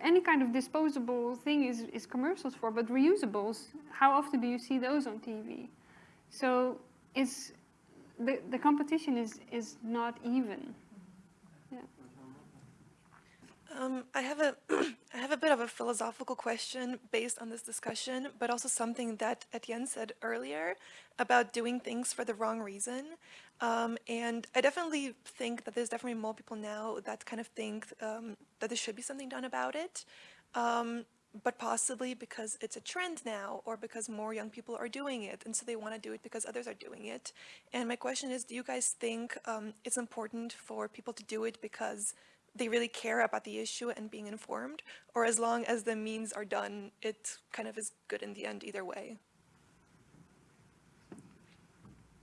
any kind of disposable thing is, is commercials for, but reusables, how often do you see those on TV? So it's, the, the competition is, is not even. Yeah. Um, I have a (clears throat) I have a bit of a philosophical question based on this discussion, but also something that Etienne said earlier about doing things for the wrong reason. Um, and I definitely think that there's definitely more people now that kind of think um, that there should be something done about it. But possibly because it's a trend now or because more young people are doing it and so they want to do it because others are doing it. And my question is, do you guys think um, it's important for people to do it because they really care about the issue and being informed, or as long as the means are done, it kind of is good in the end either way?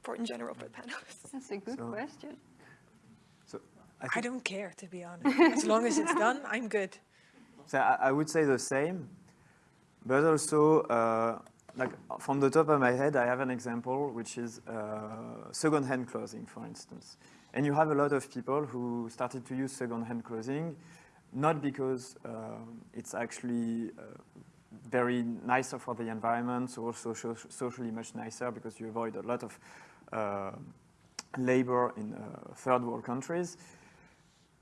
For in general, for the panelists. (laughs) That's a good So- question. So I, don't care, to be honest. (laughs) as long as it's done, I'm good. So I, I would say the same, but also, uh, like from the top of my head, I have an example, which is uh, second-hand clothing, for instance. And you have a lot of people who started to use second-hand clothing, not because uh, it's actually uh, very nicer for the environment, so also socially much nicer because you avoid a lot of uh, labor in uh, third world countries.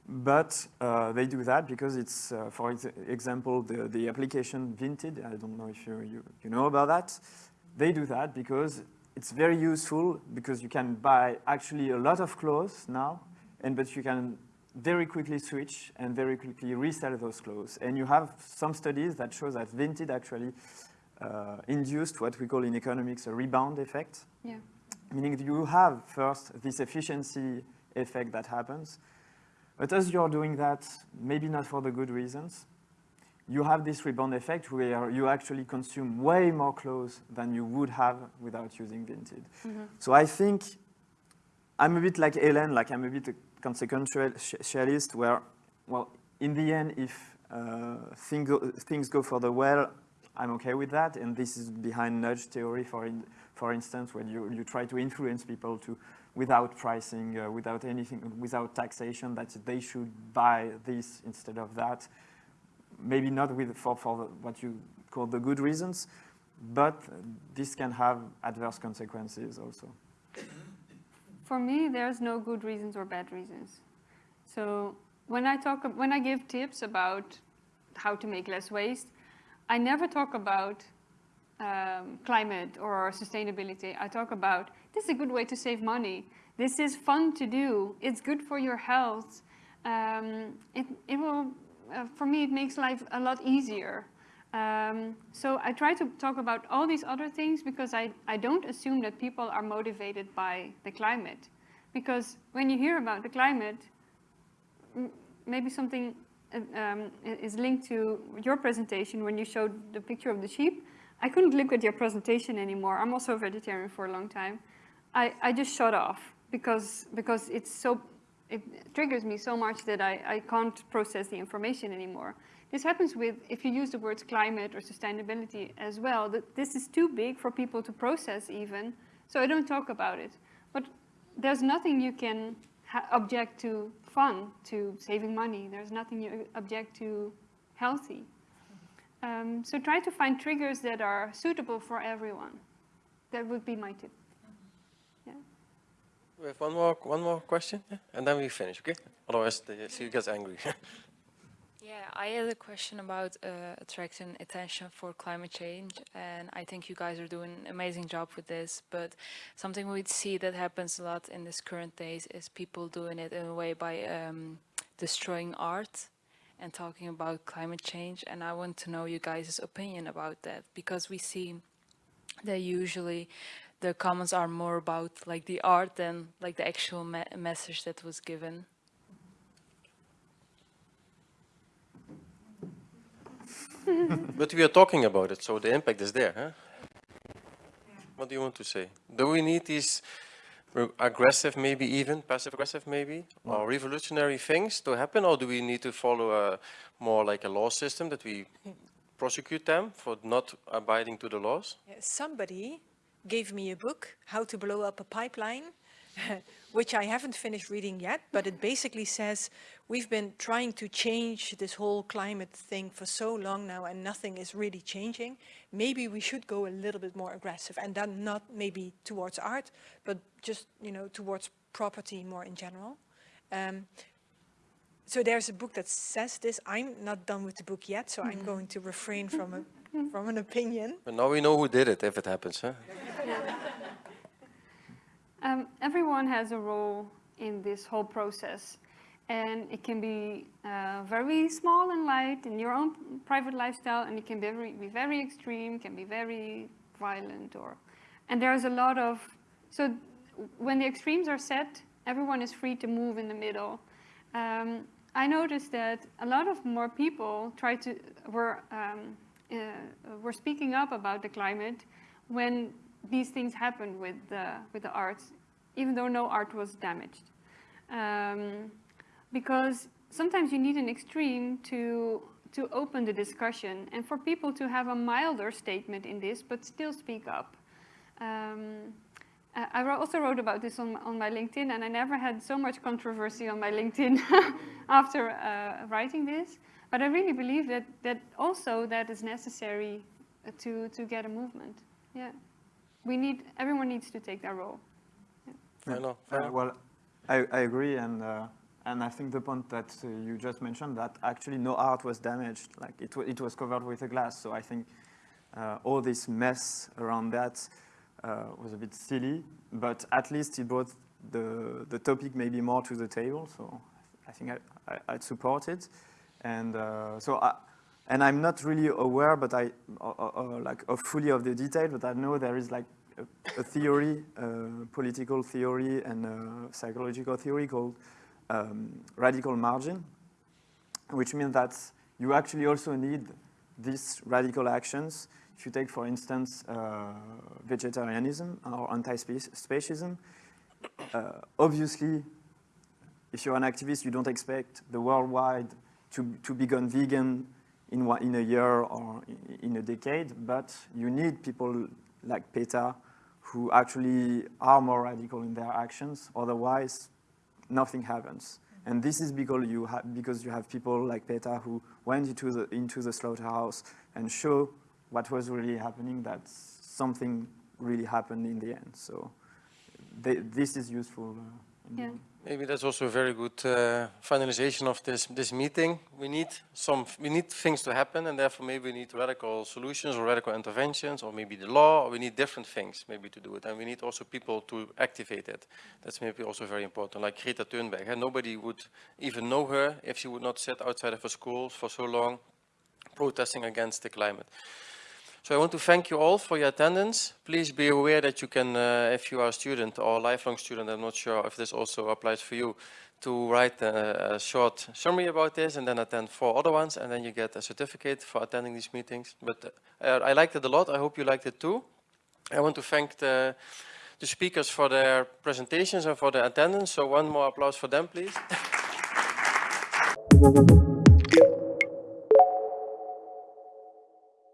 But uh, they do that because it's, uh, for ex example, the, the application Vinted, I don't know if you, you, you know about that. They do that because it's very useful because you can buy actually a lot of clothes now, and but you can very quickly switch and very quickly resell those clothes. And you have some studies that show that Vinted actually uh, induced what we call in economics a rebound effect. Yeah. Meaning you have first this efficiency effect that happens, but as you're doing that, maybe not for the good reasons, you have this rebound effect where you actually consume way more clothes than you would have without using Vinted. Mhm. So I think I'm a bit like Helen, like I'm a bit a consequentialist where, well, in the end, if uh, thing go, things go for the well, I'm okay with that. And this is behind nudge theory, for, in, for instance, when you, you try to influence people to, without pricing, uh, without anything, without taxation, that they should buy this instead of that. Maybe not with, for, for the, what you call the good reasons, but this can have adverse consequences also. For me, there's no good reasons or bad reasons. So when I talk, when I give tips about how to make less waste, I never talk about um, climate or sustainability. I talk about this is a good way to save money. This is fun to do. It's good for your health. Um, it, it will, uh, for me, it makes life a lot easier. Um, so I try to talk about all these other things because I, I don't assume that people are motivated by the climate. Because when you hear about the climate, maybe something uh, um, is linked to your presentation when you showed the picture of the sheep. I couldn't look at your presentation anymore. I'm also a vegetarian for a long time. I, I just shut off because, because it's so, it triggers me so much that I, I can't process the information anymore. This happens with, if you use the words climate or sustainability as well, that this is too big for people to process even, so I don't talk about it. But there's nothing you can object to fun, to saving money. There's nothing you object to healthy. Um, so try to find triggers that are suitable for everyone. That would be my tip. We have one more, one more question, yeah? and then we finish, okay? Otherwise, the CEO gets angry. (laughs) Yeah, I had a question about uh, attracting attention for climate change, and I think you guys are doing an amazing job with this. But something we see that happens a lot in this current days is people doing it in a way by um, destroying art and talking about climate change. And I want to know you guys' opinion about that because we see that usually the comments are more about like the art than like the actual me message that was given. (laughs) but we are talking about it, so the impact is there. Huh? What do you want to say? Do we need these aggressive, maybe even passive aggressive, maybe, or revolutionary things to happen, or do we need to follow a more like a law system that we prosecute them for not abiding to the laws? Somebody gave me a book, How to Blow Up a Pipeline, (laughs) which I haven't finished reading yet, but it basically says we've been trying to change this whole climate thing for so long now and nothing is really changing. Maybe we should go a little bit more aggressive and then not maybe towards art, but just, you know, towards property more in general. Um, so there's a book that says this. I'm not done with the book yet, so I'm going to refrain from a from an opinion. But now we know who did it, if it happens, huh? (laughs) Um, everyone has a role in this whole process. And it can be uh, very small and light in your own private lifestyle, and it can be very, be very extreme, can be very violent. or, And there's a lot of, so when the extremes are set, everyone is free to move in the middle. Um, I noticed that a lot of more people try to, were, um, were speaking up about the climate when these things happened with the, with the arts, even though no art was damaged. Um, because sometimes you need an extreme to, to open the discussion and for people to have a milder statement in this, but still speak up. Um, I also wrote about this on, on my LinkedIn and I never had so much controversy on my LinkedIn (laughs) after uh, writing this. But I really believe that, that also that is necessary to, to get a movement. Yeah we need, everyone needs to take their role. Yeah. I know. Uh, well, I, I agree, and uh, and I think the point that uh, you just mentioned that actually no art was damaged, like it it was covered with a glass. So I think uh, all this mess around that uh, was a bit silly, but at least it brought the the topic maybe more to the table. So I think I, I would support it, and uh, so I, and I'm not really aware, but I uh, uh, like fully of the detail. But I know there is like a, a theory, political theory, and psychological theory called um, radical margin, which means that you actually also need these radical actions. If you take, for instance, uh, vegetarianism or anti-speciesism, uh, obviously, if you're an activist, you don't expect the worldwide to, to become vegan in, one, in a year or in a decade, but you need people like PETA who actually are more radical in their actions. Otherwise, nothing happens. And this is because you, have because you have people like PETA who went into the, into the slaughterhouse and show what was really happening, that something really happened in the end. So they, this is useful. Uh, yeah. Maybe that's also a very good uh, finalization of this this meeting. We need some we need things to happen, and therefore maybe we need radical solutions or radical interventions, or maybe the law. Or we need different things maybe to do it, and we need also people to activate it. That's maybe also very important. Like Greta Thunberg, and nobody would even know her if she would not sit outside of her school for so long, protesting against the climate. So I want to thank you all for your attendance. Please be aware that you can, uh, if you are a student or a lifelong student, I'm not sure if this also applies for you, to write a, a, short summary about this and then attend four other ones and then you get a certificate for attending these meetings. But uh, I liked it a lot. I hope you liked it too. I want to thank the, the speakers for their presentations and for their attendance. So one more applause for them, please. (laughs)